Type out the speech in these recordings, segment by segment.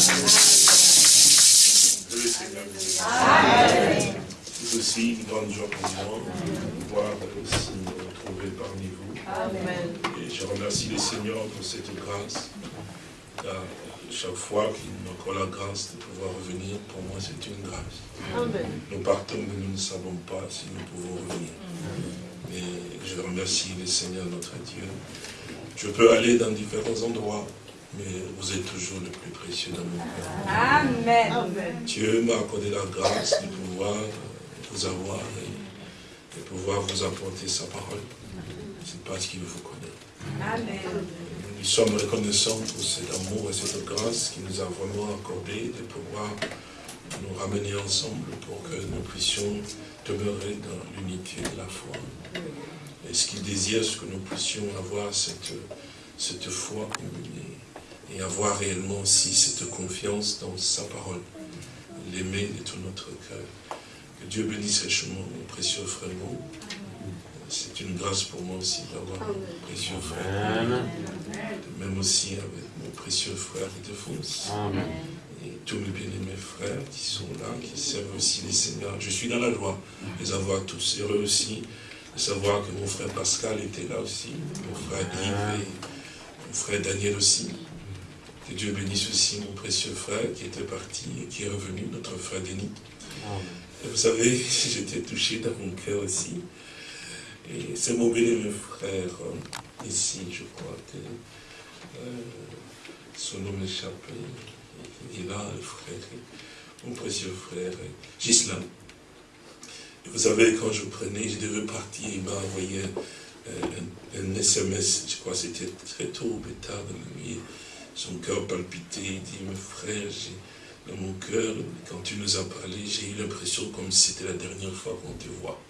Amen. Aussi une grande joie pour moi de pouvoir aussi me retrouver parmi vous. Amen. Et je remercie le Seigneur pour cette grâce. chaque fois qu'il m'accorde la grâce de pouvoir revenir, pour moi c'est une grâce. Amen. Nous partons, mais nous ne savons pas si nous pouvons revenir. Mais je remercie le Seigneur notre Dieu. Je peux aller dans différents endroits, mais vous êtes toujours le plus précieux dans mon cœur. Amen. Dieu m'a accordé la grâce de pouvoir vous avoir et de pouvoir vous apporter sa parole. C'est parce qu'il vous connaît. Amen. Nous sommes reconnaissants pour cet amour et cette grâce qu'il nous a vraiment accordé de pouvoir nous ramener ensemble pour que nous puissions demeurer dans l'unité de la foi. Et ce qu'il désire, c'est que nous puissions avoir cette, cette foi et avoir réellement aussi cette confiance dans sa parole, l'aimer de tout notre cœur. Que Dieu bénisse richement mon précieux frère C'est une grâce pour moi aussi d'avoir mon précieux frère. Même aussi avec mon précieux frère Ildefonse. Et tous mes bien-aimés frères qui sont là, qui servent aussi les seigneurs. Je suis dans la joie de les avoir tous heureux aussi. De savoir que mon frère Pascal était là aussi, mon frère Yves et mon frère Daniel aussi. Que Dieu bénisse aussi mon précieux frère qui était parti et qui est revenu, notre frère Denis. Vous savez, j'étais touché dans mon cœur aussi. Et c'est mon béni, frère, euh, ici, je crois que euh, son nom m'échappe. Il est là, le frère, mon précieux frère, Gislam. vous savez, quand je prenais, je devais partir, il m'a envoyé euh, un, SMS, je crois que c'était très tôt, tard dans la nuit. Son cœur palpitait, il dit, mon frère, dans mon cœur, quand tu nous as parlé, j'ai eu l'impression comme si c'était la dernière fois qu'on te voit.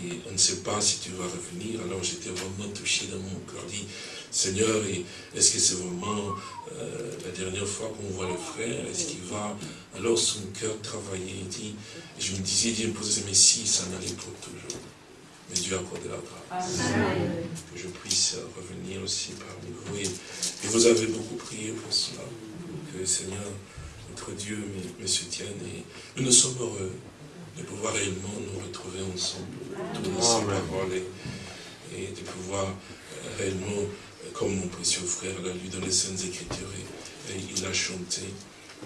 Et on ne sait pas si tu vas revenir. Alors j'étais vraiment touché dans mon cœur. dit, Seigneur, est-ce que c'est vraiment euh, la dernière fois qu'on voit le frère? Est-ce qu'il va? Alors son cœur travaillait. dit, et je me disais, Dieu me posait, mais si, ça n'allait pour toujours. Mais Dieu a accordé la grâce. Que je puisse revenir aussi parmi vous. Et, vous avez beaucoup prié pour cela. Que le Seigneur Dieu me, soutienne et nous nous sommes heureux de pouvoir réellement nous retrouver ensemble, tourner et, de pouvoir euh, réellement, euh, comme mon précieux frère l'a lu dans les Saintes Écritures, et, il a chanté,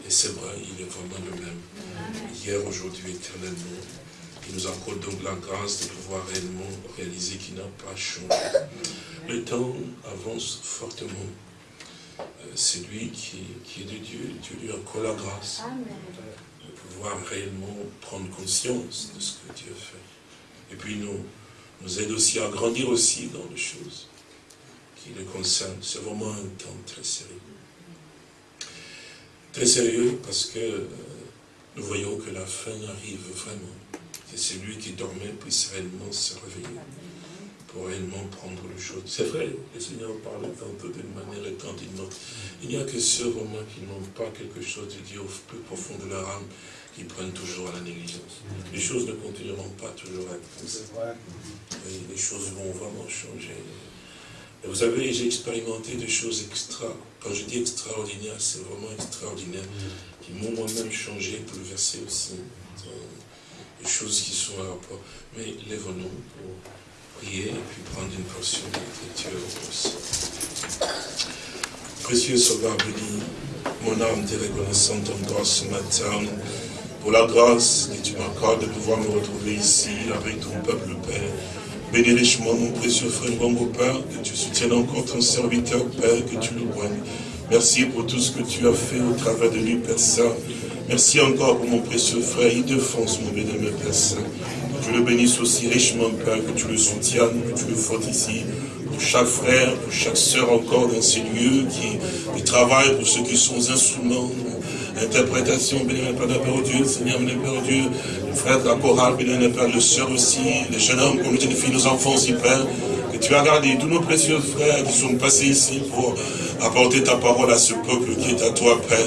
et c'est vrai, il est vraiment le même, hier, aujourd'hui, éternellement. Il nous accorde donc la grâce de pouvoir réellement réaliser qu'il n'a pas changé. Le temps avance fortement. Euh, c'est lui qui, est de Dieu. Dieu lui accorde la grâce de pouvoir réellement prendre conscience de ce que Dieu fait. Et puis nous, nous aide aussi à grandir aussi dans les choses qui le concernent. C'est vraiment un temps très sérieux. Très sérieux parce que euh, nous voyons que la fin arrive vraiment. Que celui qui dormait puisse réellement se réveiller pour réellement prendre le chose. C'est vrai, le Seigneur parle tantôt d'une manière et tant d'une autre. Il n'y a que ceux vraiment qui n'ont pas quelque chose de Dieu au plus profond de leur âme, qui prennent toujours à la négligence. Les choses ne continueront pas toujours à être ça. les choses vont vraiment changer. Et vous savez, j'ai expérimenté des choses extra. Quand je dis extraordinaire, c'est vraiment extraordinaire. Qui m'ont moi-même changé, bouleversé aussi. Des choses qui sont à rapport. Mais lèvons-nous pour prier et puis prendre une portion d'écriture aussi. Précieux Sauveur béni, mon âme t'est reconnaissante encore ce matin pour la grâce que tu m'accordes de pouvoir me retrouver ici avec ton peuple, Père. Bénis richement mon précieux frère, mon Père, que tu soutiennes encore ton serviteur, Père, que tu le. Merci pour tout ce que tu as fait au travers de lui, Père Saint. Merci encore pour mon précieux frère, il défonce mon bénémoine Père Saint. Que tu le bénisses aussi richement, Père, que tu le soutiennes, que tu le ici, pour chaque frère, pour chaque sœur encore dans ces lieux qui, travaillent, pour ceux qui sont instruments, interprétation, bénémoine Père, Père Dieu, Seigneur, bénémoine Père Dieu, le frère de la chorale, bénémoine Père, le sœur aussi, les jeunes hommes, comme les filles, nos enfants aussi, Père, tu as gardé tous nos précieux frères qui sont passés ici pour apporter ta parole à ce peuple qui est à toi, Père.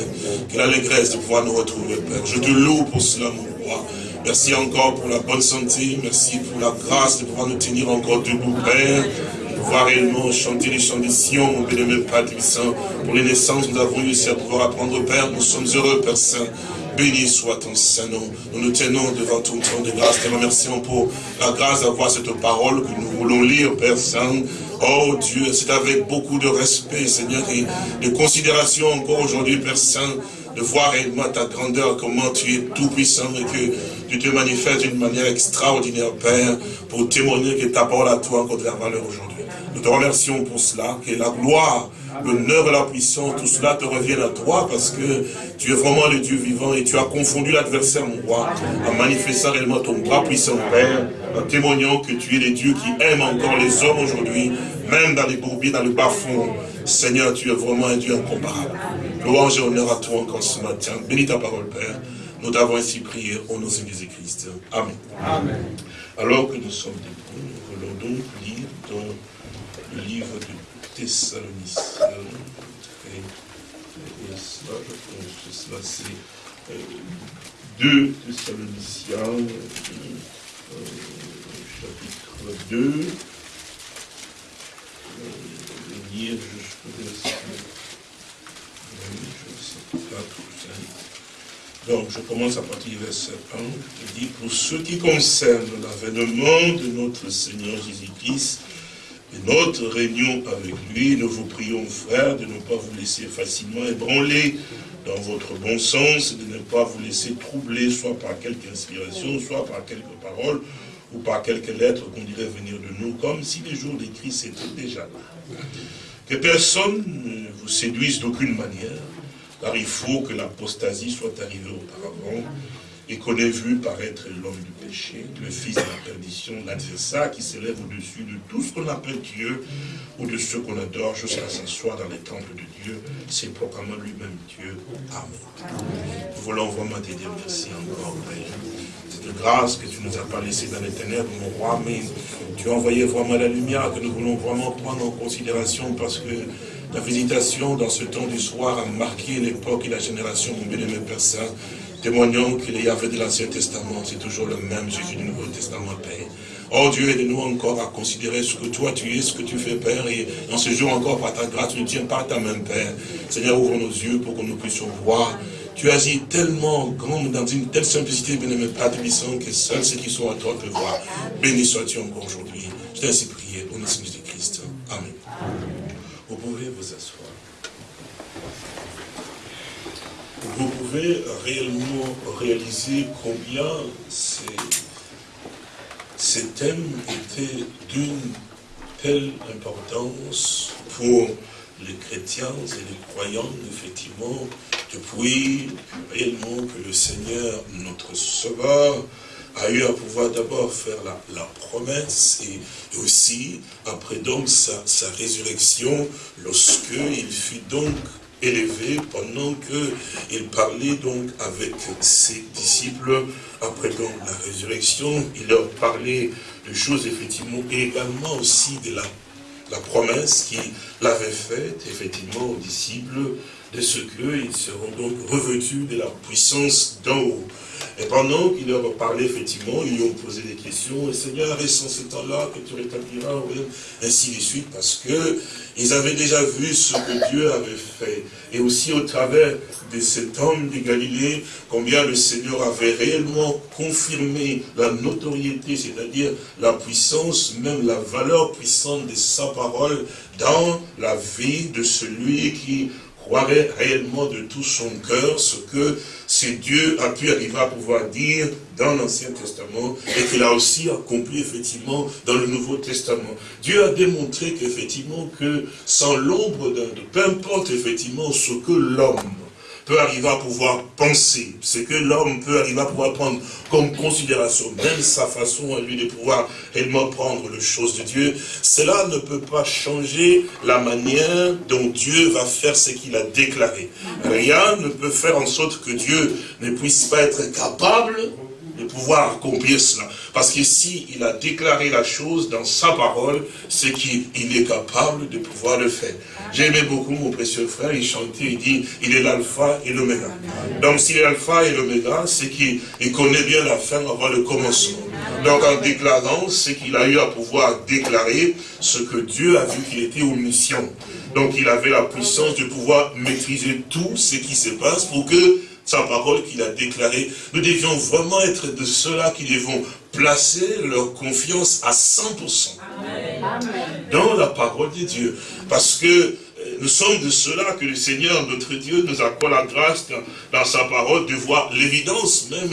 Quelle allégresse de pouvoir nous retrouver, Père. Je te loue pour cela, mon roi. Merci encore pour la bonne santé. Merci pour la grâce de pouvoir nous tenir encore debout, Père. pouvoir réellement chanter les chants des Sion, bien-aimé Père Saint. Pour les naissances, nous avons eu à pouvoir apprendre, Père. Nous sommes heureux, Père Saint. Béni soit ton Saint-Nom. Nous nous tenons devant ton trône de grâce. Te remercions pour la grâce d'avoir cette parole que nous voulons lire, Père Saint. Oh Dieu, c'est avec beaucoup de respect, Seigneur, et de considération encore aujourd'hui, Père Saint, de voir réellement ta grandeur, comment tu es tout puissant et que tu te manifestes d'une manière extraordinaire, Père, pour témoigner que ta parole à toi encore de la valeur aujourd'hui. Nous te remercions pour cela, que la gloire, l'honneur et la puissance, tout cela te revienne à toi parce que tu es vraiment le Dieu vivant et tu as confondu l'adversaire, mon roi, en manifestant réellement ton bras puissant, Père, en témoignant que tu es le Dieu qui aime encore les hommes aujourd'hui, même dans les bourbiers, dans le bas-fond. Seigneur, tu es vraiment un Dieu incomparable. Louange et honneur à toi encore ce matin. Bénis ta parole, Père. Nous t'avons ainsi prié au nom de Jésus-Christ. Amen. Amen. Alors que nous sommes debout, nous voulons donc lire dans le livre de Thessaloniciens. Et cela, je pense que cela c'est euh, 2 Thessaloniciens, chapitre 2. Euh, lire jusqu'au verset donc, je commence à partir du verset 1, qui dit, pour ce qui concerne l'avènement de notre Seigneur Jésus-Christ et notre réunion avec lui, nous vous prions, frères, de ne pas vous laisser facilement ébranler dans votre bon sens, de ne pas vous laisser troubler, soit par quelque inspiration, soit par quelques paroles, ou par quelques lettres qu'on dirait venir de nous, comme si les jours des Christ étaient déjà là. Que personne ne vous séduise d'aucune manière, car il faut que l'apostasie soit arrivée auparavant, et qu'on ait vu paraître l'homme du péché, le fils de la perdition, l'adversaire qui s'élève au-dessus de tout ce qu'on appelle Dieu, ou de ce qu'on adore jusqu'à s'asseoir dans les temples de Dieu, c'est proclamant lui-même Dieu. Amen. Nous voulons vraiment te dire merci encore, Père cette grâce que tu nous as pas laissée dans les ténèbres, mon roi, mais tu as envoyé vraiment la lumière que nous voulons vraiment prendre en considération parce que la visitation dans ce temps du soir a marqué l'époque et la génération, mon bien-aimé Père Saint, témoignant qu'il y avait de l'Ancien Testament, c'est toujours le même Jésus du Nouveau Testament, Père. Oh Dieu, aide-nous encore à considérer ce que toi tu es, ce que tu fais, Père, et en ce jour encore, par ta grâce, nous tiens par ta main, Père. Seigneur, ouvre nos yeux pour que nous puissions voir tu agis tellement grand, dans une telle simplicité, bien-aimé Père que seuls ceux qui sont à toi peuvent voir. Béni sois-tu encore aujourd'hui. Je t'ai ainsi prié au nom Jésus-Christ. Amen. Vous pouvez vous asseoir. Réellement réaliser combien ces, ces thèmes étaient d'une telle importance pour les chrétiens et les croyants, effectivement, depuis réellement que le Seigneur, notre Sauveur, a eu à pouvoir d'abord faire la, promesse et, aussi, après donc sa, sa résurrection, lorsque il fut donc élevé pendant qu'il parlait donc avec ses disciples, après donc la résurrection, il leur parlait de choses effectivement, et également aussi de la la promesse qu'il avait faite, effectivement, aux disciples, de ce qu'ils seront donc revêtus de la puissance d'en haut. Et pendant qu'il leur parlait, effectivement, ils lui ont posé des questions, et Seigneur, est-ce en ce temps-là que tu rétabliras, ainsi de suite, parce que ils avaient déjà vu ce que Dieu avait fait. Et aussi au travers de cet homme de Galilée, combien le Seigneur avait réellement confirmé la notoriété, c'est-à-dire la puissance, même la valeur puissante de sa parole dans la vie de celui qui croirait réellement de tout son cœur ce que ce Dieu a pu arriver à pouvoir dire dans l'Ancien Testament et qu'il a aussi accompli effectivement dans le Nouveau Testament. Dieu a démontré qu'effectivement que sans l'ombre de, peu importe effectivement ce que l'homme peut arriver à pouvoir penser, ce que l'homme peut arriver à pouvoir prendre comme considération, même sa façon à lui de pouvoir réellement prendre les choses de Dieu, cela ne peut pas changer la manière dont Dieu va faire ce qu'il a déclaré. Rien ne peut faire en sorte que Dieu ne puisse pas être capable de pouvoir accomplir cela. Parce que si il a déclaré la chose dans sa parole, c'est qu'il est capable de pouvoir le faire. J'aimais beaucoup mon précieux frère, il chantait, il dit, il est l'alpha et l'oméga. Donc s'il est l'alpha et l'oméga, c'est qu'il connaît bien la fin avant le commencement. Donc en déclarant, c'est qu'il a eu à pouvoir déclarer ce que Dieu a vu qu'il était omniscient. Donc il avait la puissance de pouvoir maîtriser tout ce qui se passe pour que sa parole qu'il a déclarée, nous devions vraiment être de ceux-là qui devons placer leur confiance à 100% dans la parole de Dieu. Parce que nous sommes de cela que le Seigneur, notre Dieu, nous accorde la grâce dans, sa parole de voir l'évidence même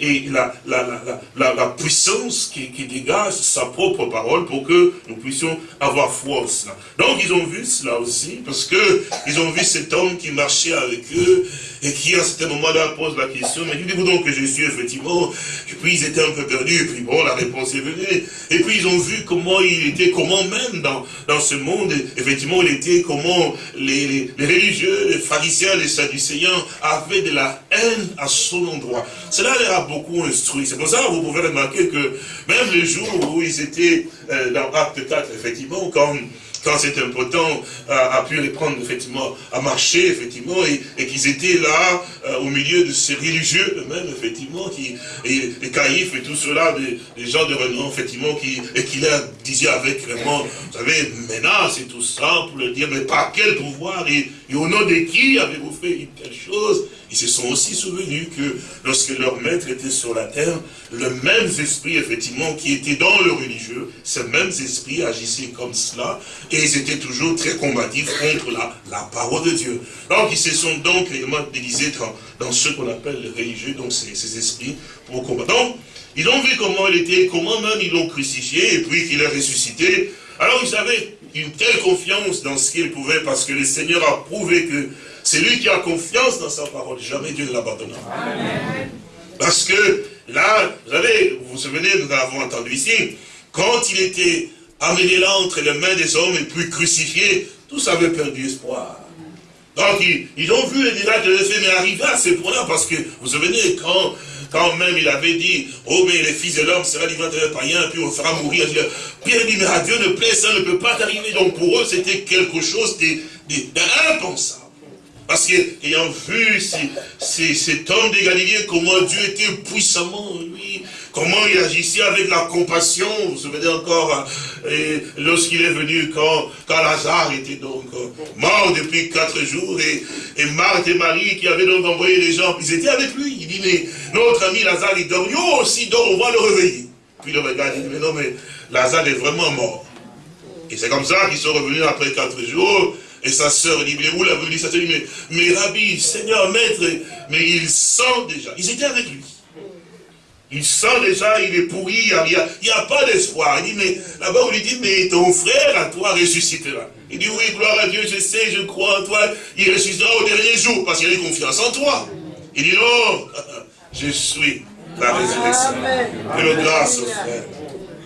et, la, la, puissance qui, dégage sa propre parole pour que nous puissions avoir foi en cela. Donc ils ont vu cela aussi, parce que ils ont vu cet homme qui marchait avec eux, et qui à ce moment-là pose la question, mais dites-vous donc que je suis effectivement, et puis ils étaient un peu perdus, et puis bon, la réponse est venue, et puis ils ont vu comment il était, comment même dans, dans ce monde, effectivement, il était, comment les, religieux, les pharisiens, les sadducéens avaient de la haine à son endroit. Cela les a beaucoup instruit. C'est pour ça que vous pouvez remarquer que même les jours où ils étaient euh, dans Acte 4, effectivement, quand quand cet impotent a, pu les prendre effectivement à marcher, effectivement, et, qu'ils étaient là, euh, au milieu de ces religieux eux-mêmes, effectivement, qui, et, les caïfs et tout cela, des, gens de renom, effectivement, qui, et qui leur disaient avec vraiment, vous savez, menace et tout ça, pour leur dire, mais par quel pouvoir, et, et au nom de qui avez-vous fait une telle chose? Ils se sont aussi souvenus que lorsque leur maître était sur la terre, le même esprit, effectivement, qui était dans le religieux, ce même esprit agissait comme cela, et ils étaient toujours très combatifs contre la, la parole de Dieu. Donc, ils se sont donc réellement déguisés dans, dans ce qu'on appelle les religieux, donc ces, ces esprits, pour combattre. Donc, ils ont vu comment il était, comment même ils l'ont crucifié, et puis qu'il a ressuscité. Alors, ils avaient une telle confiance dans ce qu'il pouvait, parce que le Seigneur a prouvé que c'est lui qui a confiance dans sa parole. Jamais Dieu ne l'abandonnera. Parce que là, vous savez, vous vous souvenez, nous l'avons entendu ici, quand il était amené là entre les mains des hommes et puis crucifié, tous avaient perdu espoir. Donc, ils, ont vu les miracles de fait, mais arriver à ce point-là, parce que, vous vous souvenez, quand, quand même il avait dit, oh, mais les fils de l'homme sera livré de païen, puis on fera mourir. Pierre dit, mais à Dieu ne plaît, ça ne peut pas arriver. Donc, pour eux, c'était quelque chose d'impensable. Parce qu'ayant vu cet homme de Galilée, comment Dieu était puissamment lui, comment il agissait avec la compassion, vous vous souvenez encore, euh, lorsqu'il est venu, quand, Lazare était donc euh, mort depuis quatre jours, et, et Marthe et Marie qui avaient donc envoyé les gens, ils étaient avec lui. Il dit, mais notre ami Lazare, il dort, nous aussi dort, on va le réveiller. Puis le regarde, il dit, mais non, mais Lazare est vraiment mort. Et c'est comme ça qu'ils sont revenus après quatre jours, et sa sœur dit, mais où l'avez dit Sa sœur dit, mais, mais Rabbi, Seigneur, Maître, mais il sent déjà. Ils étaient avec lui. Il sent déjà, il est pourri, il n'y a, a, pas d'espoir. Il dit, mais là-bas, on lui dit, mais ton frère à toi ressuscitera. Il dit, oui, gloire à Dieu, je sais, je crois en toi, il ressuscitera au dernier jour, parce qu'il a confiance en toi. Il dit, non, je suis la résurrection. Que le grâce, frère.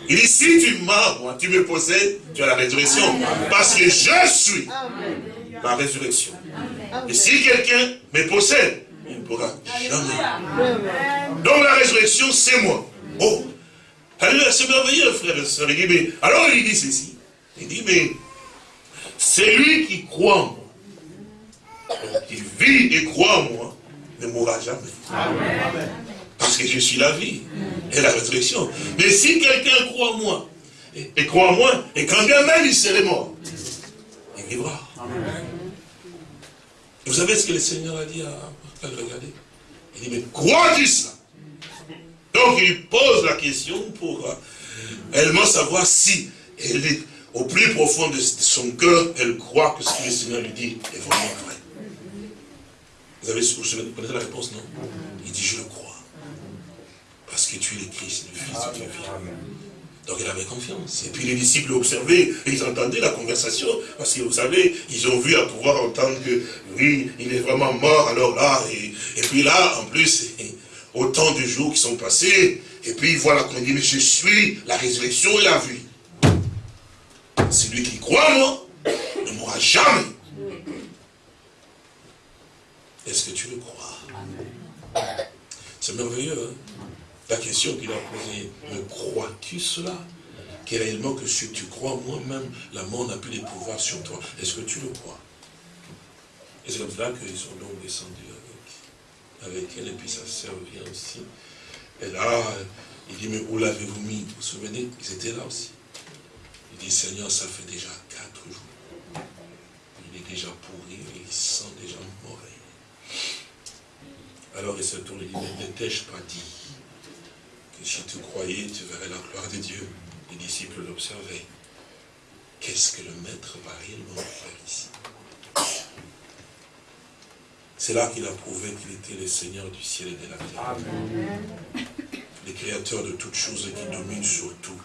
Il dit, si tu m'as, tu me possèdes, tu as la résurrection. Parce que je suis la résurrection. Et si quelqu'un me possède, il ne pourra jamais. Donc la résurrection, c'est moi. Oh, c'est merveilleux, frère et soeur. Alors il dit ceci. Il dit, mais c'est lui qui croit en moi, qui vit et croit en moi, ne mourra jamais. Amen. Parce que je suis la vie et la résurrection. Mais si quelqu'un croit en moi, et, croit en moi, et quand bien même il serait mort, il vivra. Vous savez ce que le Seigneur a dit à, le regarder? Il dit, mais crois-tu ça Donc il pose la question pour euh, savoir si elle est au plus profond de son cœur, elle croit que ce que le Seigneur lui dit est vraiment vrai. Vous avez vous connaissez la réponse, non? Il dit, je le crois. Parce que tu es le Christ, le Fils de Dieu Donc il avait confiance. Et puis les disciples observaient, et ils entendaient la conversation, parce que vous savez, ils ont vu à pouvoir entendre que, oui, il est vraiment mort, alors là, et, puis là, en plus, autant de jours qui sont passés, et puis voilà qu'on dit, mais je suis la résurrection et la vie. Celui qui croit en moi ne mourra jamais. Est-ce que tu le crois C'est merveilleux, hein? La question qu'il a posée, me crois-tu cela Que réellement que si tu crois, moi-même, la mort n'a plus de pouvoir sur toi. Est-ce que tu le crois? Et c'est comme cela qu'ils sont donc descendus avec, elle, et puis sa sœur vient aussi. Et là, il dit, mais où l'avez-vous mis? Vous vous souvenez? Ils étaient là aussi. Il dit, Seigneur, ça fait déjà quatre jours. Il est déjà pourri, il sent déjà mort. Alors il se tourne et dit, mais ne t'ai-je pas dit? Que si tu croyais, tu verrais la gloire de Dieu Les disciples l'observaient. Qu'est-ce que le maître va réellement faire ici? C'est là qu'il a prouvé qu'il était le Seigneur du ciel et de la terre. Le créateur de toutes choses et qui domine sur tout,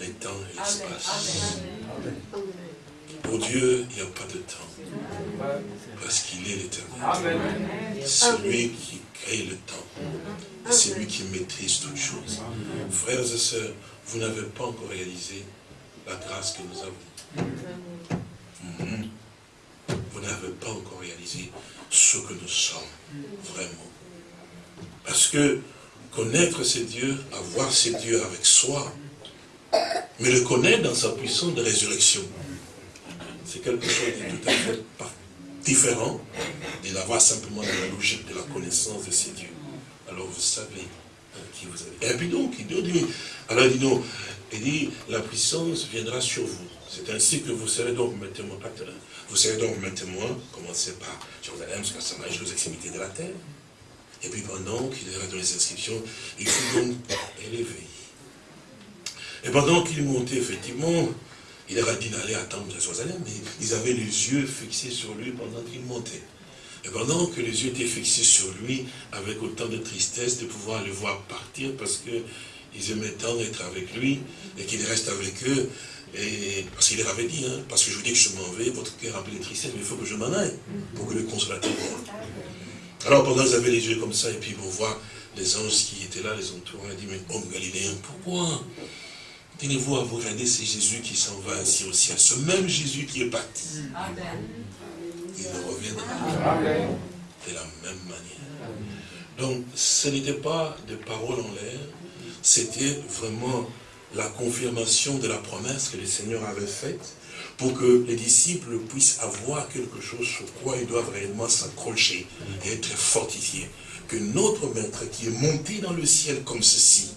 les temps et l'espace. Pour Dieu, il n'y a pas de temps. Parce qu'il est l'éternel. C'est lui qui crée le temps. C'est lui qui maîtrise toutes choses. Frères et sœurs, vous n'avez pas encore réalisé la grâce que nous avons. Mhm. Vous n'avez pas encore réalisé ce que nous sommes, vraiment. Parce que connaître ces dieux, avoir ces dieux avec soi, mais le connaître dans sa puissance de résurrection, c'est quelque chose de tout à fait différent de l'avoir simplement dans la logique de la connaissance de ces dieux. Alors vous savez hein, qui vous avez. Et puis donc, il dit, alors il dit il dit, la puissance viendra sur vous. C'est ainsi que vous serez donc mes témoins. Vous serez donc mes témoins, commencez par Jérusalem jusqu'à Samarie, aux extrémités de la terre. Et puis pendant qu'il est dans les inscriptions, il fut donc élevé. Et pendant qu'il montait, effectivement, il leur a dit d'aller attendre Jérusalem, mais ils avaient les yeux fixés sur lui pendant qu'il montait. Et pendant que les yeux étaient fixés sur lui, avec autant de tristesse de pouvoir le voir partir, parce qu'ils aimaient tant être avec lui, et qu'il reste avec eux, et parce qu'il leur avait dit, hein, parce que je vous dis que je m'en vais, votre cœur rempli de tristesse, mais il faut que je m'en aille, pour que le consolateur vienne. Alors pendant qu'ils avaient les yeux comme ça, et puis vont voir les anges qui étaient là, les entourants, ils dit, mais homme galiléen, pourquoi? Tenez-vous à vous regarder, c'est Jésus qui s'en va ainsi au ciel. Ce même Jésus qui est parti. Il reviendra de la même manière. Donc, ce n'était pas des paroles en l'air, c'était vraiment la confirmation de la promesse que le Seigneur avait faite pour que les disciples puissent avoir quelque chose sur quoi ils doivent réellement s'accrocher et être fortifiés. Que notre Maître qui est monté dans le ciel comme ceci,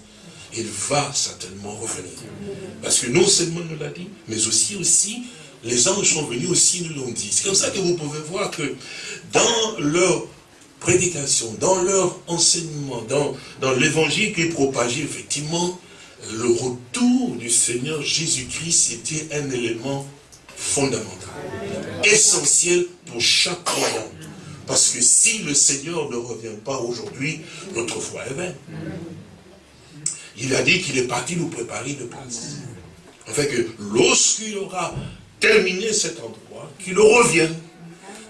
il va certainement revenir. Parce que non seulement nous l'a dit, mais aussi, aussi, les anges sont venus aussi nous l'ont dit. C'est comme ça que vous pouvez voir que dans leur prédication, dans leur enseignement, dans, l'évangile qui est propagé, effectivement, le retour du Seigneur Jésus-Christ était un élément fondamental, essentiel pour chaque croyant. Parce que si le Seigneur ne revient pas aujourd'hui, notre foi est vaine. Il a dit qu'il est parti nous préparer une place. En fait que lorsqu'il aura terminé cet endroit, qu'il revienne.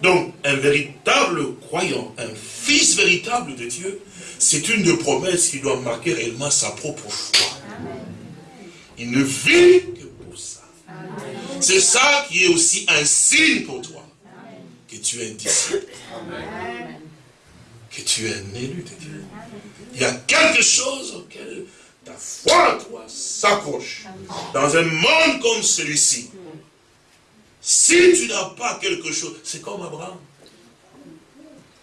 Donc, un véritable croyant, un fils véritable de Dieu, c'est une des promesses qui doit marquer réellement sa propre foi. Il ne vit que pour ça. C'est ça qui est aussi un signe pour toi. Que tu es un disciple. Que tu es un élu de Dieu. Il y a quelque chose auquel ta foi, toi, s'accroche. Dans un monde comme celui-ci, si tu n'as pas quelque chose, c'est comme Abraham.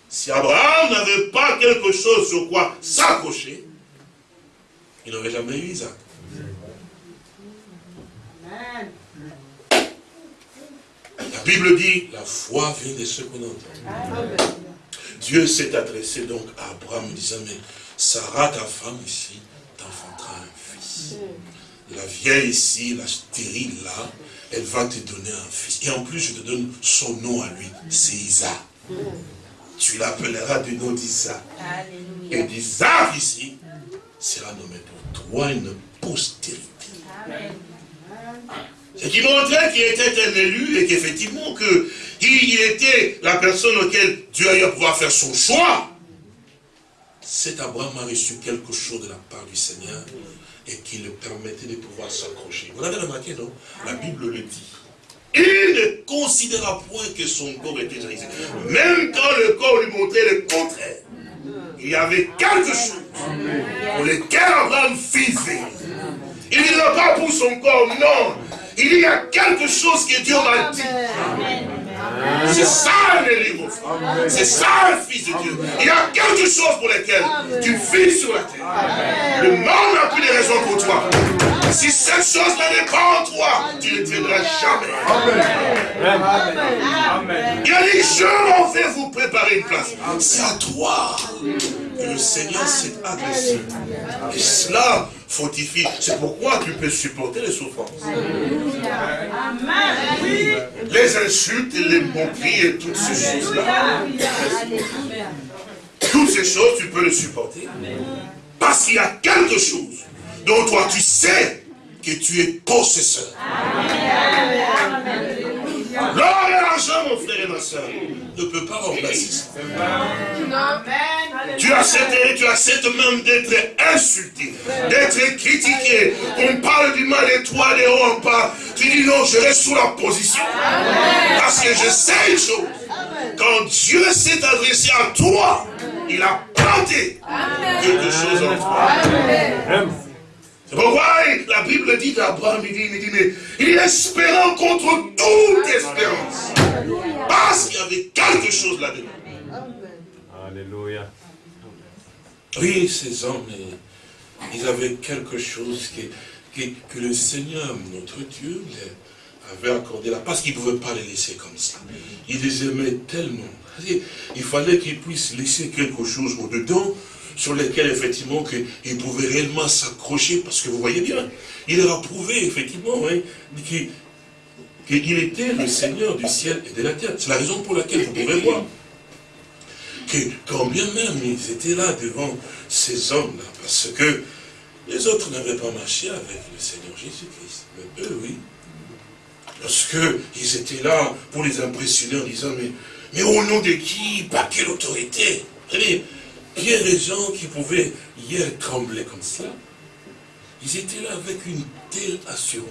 Si Abraham n'avait pas quelque chose sur quoi s'accrocher, il n'aurait jamais eu Isaac. La Bible dit, la foi vient de ce qu'on entend. Dieu s'est adressé donc à Abraham en disant, mais Sarah, ta femme ici, la vieille ici, la stérile là, elle va te donner un fils. Et en plus, je te donne son nom à lui. C'est Isaac. Tu l'appelleras du nom d'Isaac. Et d'Isaac ici sera nommé pour toi une postérité. Ce qui montrait qu'il était un élu et qu'effectivement que il était la personne auquel Dieu a eu à pouvoir faire son choix. Cet Abraham a reçu quelque chose de la part du Seigneur et qui le permettait de pouvoir s'accrocher. Vous l'avez remarqué, non? La Bible le dit. Il ne considéra point que son corps était réalisé. Même quand le corps lui montrait le contraire, il y avait quelque chose pour lesquels Abraham vivait. Il ne va pas pour son corps, non. Il y a quelque chose que Dieu m'a dit. C'est ça le livre, C'est ça le Fils de Dieu. Il y a quelque chose pour lequel tu vis sur la terre. Le monde n'a plus de raison pour toi. Si cette chose-là n'est pas en toi, tu ne tiendras jamais. Amen. Il a dit, je m'en vais vous préparer une place. C'est à toi que le Seigneur s'est adressé. Et cela fortifie. C'est pourquoi tu peux supporter les souffrances. Les insultes, les moqueries et toutes ces choses-là. Toutes ces choses, tu peux les supporter. Parce qu'il y a quelque chose dont toi tu sais que tu es possesseur. L'argent, mon frère et ma soeur, ne peut pas remplacer ça. Tu acceptes, tu acceptes même d'être insulté, d'être critiqué. On parle du mal de toi, les hauts, on parle. Tu dis non, je reste sous la position. Parce que je sais une chose. Quand Dieu s'est adressé à toi, il a planté quelque chose en toi. C'est pourquoi la Bible dit d'Abraham, il dit, il dit, mais il est espérant contre toute espérance. Parce qu'il y avait quelque chose là-dedans. Alléluia. Oui, ces hommes, ils avaient quelque chose que, que, le Seigneur, notre Dieu, avait accordé là, parce qu'il ne pouvait pas les laisser comme ça. Il les aimait tellement. Il fallait qu'ils puissent laisser quelque chose au-dedans sur lesquels, effectivement, qu'il pouvait réellement s'accrocher, parce que vous voyez bien, il leur a prouvé, effectivement, qu'il était le Seigneur du ciel et de la terre. C'est la raison pour laquelle vous pouvez voir que quand bien même ils étaient là devant ces hommes-là, parce que les autres n'avaient pas marché avec le Seigneur Jésus-Christ, mais eux, oui. Parce qu'ils étaient là pour les impressionner en disant, mais, mais au nom de qui? Par quelle autorité? Il y a des gens qui pouvaient hier trembler comme ça. Ils étaient là avec une telle assurance.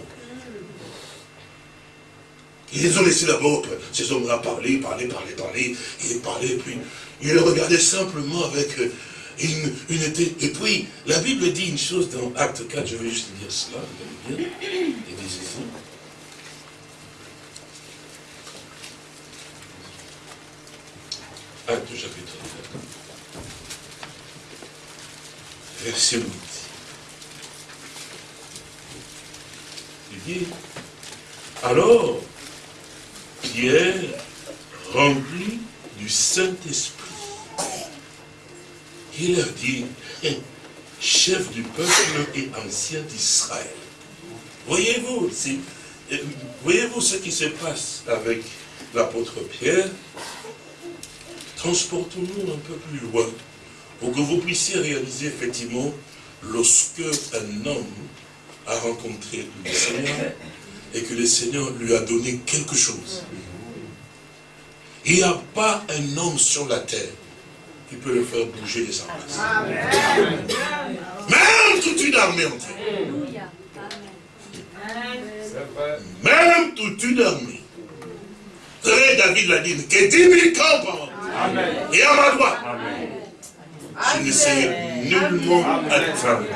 Ils ont laissés d'abord, ces hommes-là, parler, parler, parler, parler, et parler, puis ils les regardaient simplement avec une, une tête. Et puis, la Bible dit une chose dans Acte 4, je vais juste dire cela, regardez bien, et. Acte chapitre 4 verset 8. Il dit, alors Pierre, rempli du Saint-Esprit, il leur dit, chef du peuple et ancien d'Israël. Voyez-vous, voyez-vous ce qui se passe avec l'apôtre Pierre? Transportons-nous un peu plus loin pour que vous puissiez réaliser effectivement lorsque un homme a rencontré le Seigneur et que le Seigneur lui a donné quelque chose. Il n'y a pas un homme sur la terre qui peut le faire bouger de sa place. Même toute une armée entière. Même toute une armée. Très David l'a dit, que 10 000 camps Et à ma droite. Je ne sais nullement atteindre.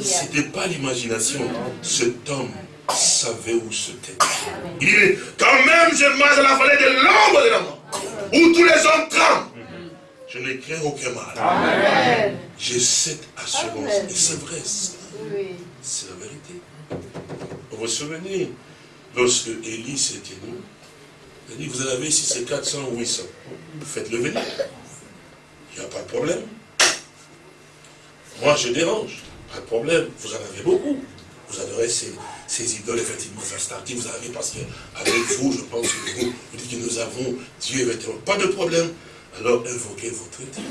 Ce n'était pas l'imagination. Cet homme savait où se. Il dit, quand même je marche dans la vallée de l'ombre de la mort, où tous les hommes tremblent, je ne crains aucun mal. J'ai cette assurance. Et c'est vrai, c'est la vérité. Vous vous souvenez, lorsque Élie s'est tenu, il a dit, vous en avez si c'est 400 ou 800, faites-le venir. Il n'y a pas de problème. Moi, je dérange. Pas de problème. Vous en avez beaucoup. Vous adorez ces, ces idoles, effectivement, Astarte, vous avez parce qu'avec vous, je pense que vous, vous dites que nous avons Dieu, effectivement. Pas de problème. Alors, invoquez votre Dieu.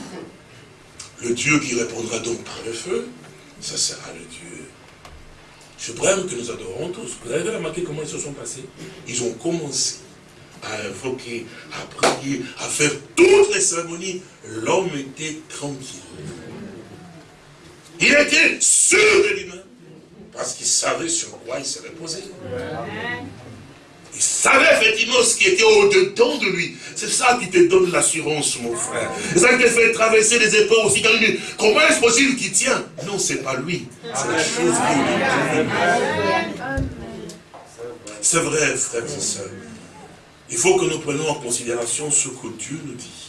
Le Dieu qui répondra donc par le feu, ça sera le Dieu suprême que nous adorons tous. Vous avez remarqué comment ils se sont passés? Ils ont commencé à invoquer, à prier, à faire toutes les cérémonies, l'homme était tranquille. Il était sûr de lui-même, parce qu'il savait sur quoi il se reposait. Il savait effectivement ce qui était au-dedans de lui. C'est ça qui te donne l'assurance, mon frère. C'est ça qui te fait traverser les épreuves aussi. Quand il dit, comment est-ce possible qu'il tient? Non, c'est pas lui. C'est la chose qui C'est vrai, frères et sœurs. Il faut que nous prenions en considération ce que Dieu nous dit.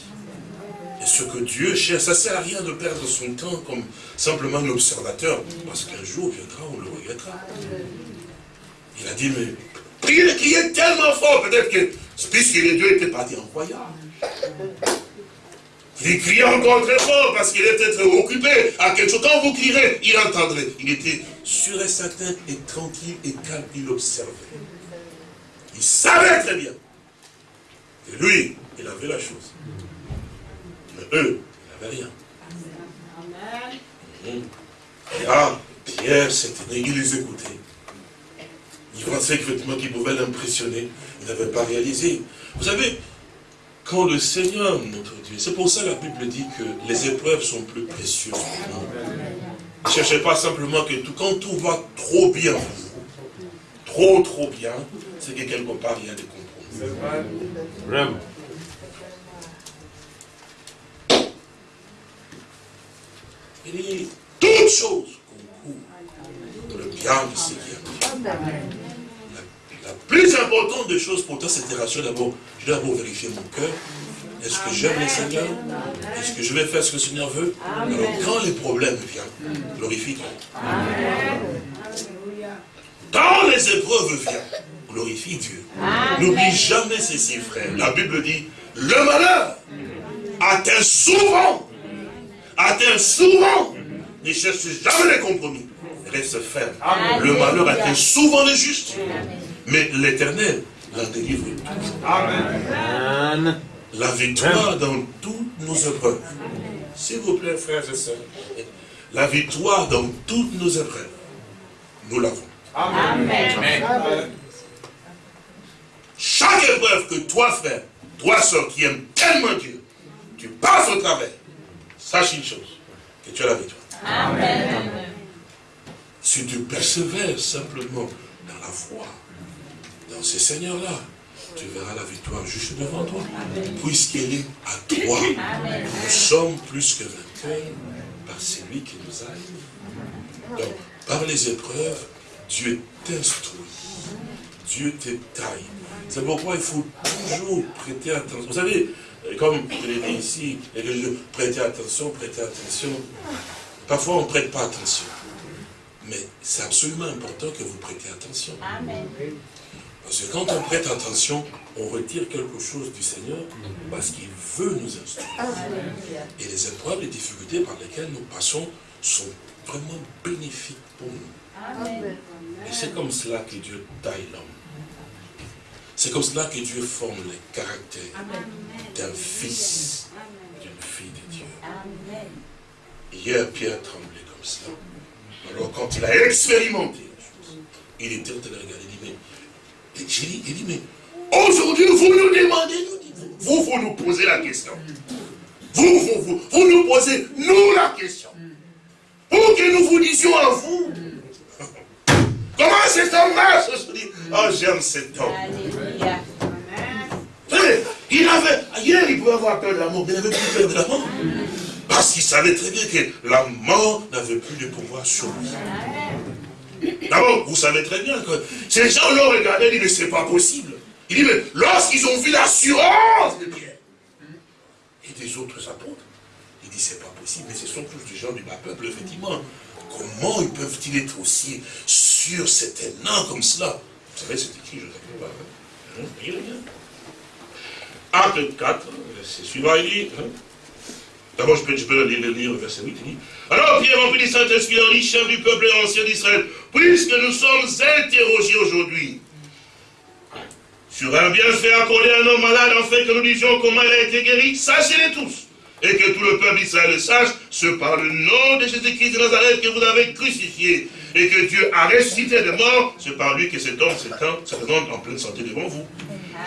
Et ce que Dieu cherche, ça ne sert à rien de perdre son temps comme simplement un observateur, parce qu'un jour viendra, on le regrettera. Il a dit, mais priez, criez tellement fort, peut-être que, puisque les deux étaient partis en voyage. Il criait encore très fort parce qu'il était occupé à quelque chose. Quand vous crierez, il entendrait. Il était sûr et certain et tranquille et calme. Il observait. Il savait très bien. Et lui, il avait la chose eux, ils n'avaient rien. Amen. Et ah, Pierre s'était il les écoutait. Il pensait effectivement qu'il pouvait l'impressionner. Il n'avait pas réalisé. Vous savez, quand le Seigneur, notre Dieu, c'est pour ça que la Bible dit que les épreuves sont plus précieuses pour nous. Ne cherchez pas simplement que tout, quand tout va trop bien, trop trop bien, c'est que quelque part il y a des. Vraiment. Il dit, toutes choses concourent pour le bien de ceux qui aiment La, plus importante des choses pour toi, c'est de rassurer d'abord. Je dois d'abord vérifier mon cœur. Est-ce que j'aime le Seigneur? Est-ce que je vais faire ce que le Seigneur veut? Alors quand les problèmes viennent, glorifie Dieu. Quand les épreuves viennent, glorifie Dieu. N'oublie jamais ceci, frère. La Bible dit, le malheur atteint souvent atteint souvent, ne cherche jamais les compromis. Reste ferme. Le malheur atteint souvent les justes. Mais l'éternel la délivre Amen. La victoire dans toutes nos épreuves. S'il vous plaît, frères et sœurs. La victoire dans toutes nos épreuves. Nous l'avons. Amen. Chaque épreuve que toi, frère, toi, soeur, qui aime tellement Dieu, tu passes au travers. Sache une chose, que tu as la victoire. Amen. Si tu persévères simplement dans la foi, dans ces seigneurs-là, tu verras la victoire juste devant toi. Puisqu'elle est à toi. Nous sommes plus que vainqueurs par celui qui nous a aimés. Donc, par les épreuves, Dieu t'instruit. Dieu te taille. C'est pourquoi il faut toujours prêter attention. Vous savez, comme je l'ai dit ici, et que je prêtez attention, prêtez attention. Parfois, on ne prête pas attention. Mais c'est absolument important que vous prêtez attention. Amen. Parce que quand on prête attention, on retire quelque chose du Seigneur parce qu'il veut nous instruire. Et les épreuves, les difficultés par lesquelles nous passons sont vraiment bénéfiques pour nous. Amen. Et c'est comme cela que Dieu taille l'homme. C'est comme cela que Dieu forme le caractère d'un fils, d'une fille de Dieu. Hier, Pierre tremblait comme cela. Alors, quand il a expérimenté la chose, il était en train de regarder, il dit, mais, il dit, mais, aujourd'hui, vous nous demandez, vous, vous nous posez la question. Vous, vous, vous, vous nous posez, nous, la question. Pour que nous vous disions à vous, comment cet homme marche Oh, j'aime cet homme. Il avait, hier il pouvait avoir peur de la mort, mais il n'avait plus peur de la mort. Parce qu'il savait très bien que la mort n'avait plus de pouvoir sur lui. D'abord, vous savez très bien que ces gens l'ont regardé et dit, mais c'est pas possible. Il dit, mais lorsqu'ils ont vu l'assurance de Pierre et des autres apôtres, il dit, c'est pas possible, mais ce sont tous des gens du bas peuple, effectivement. Comment ils peuvent-ils être aussi sûrs, c'est un comme cela. Vous savez, c'est écrit, je ne sais pas. Hein, Acte 4, verset suivant, il dit, hein. d'abord je peux, je peux lire, lire, verset 8, il dit, alors Pierre rempli du Saint-Esprit en dit, chef du peuple ancien d'Israël, puisque nous sommes interrogés aujourd'hui. Sur un bienfait accordé à un homme malade, en fait que nous disions comment il a été guéri, sachez-les tous, et que tout le peuple d'Israël sache, ce par le nom de Jésus-Christ de Nazareth que vous avez crucifié, et que Dieu a ressuscité de mort, c'est par lui que cet homme se présente en pleine santé devant vous.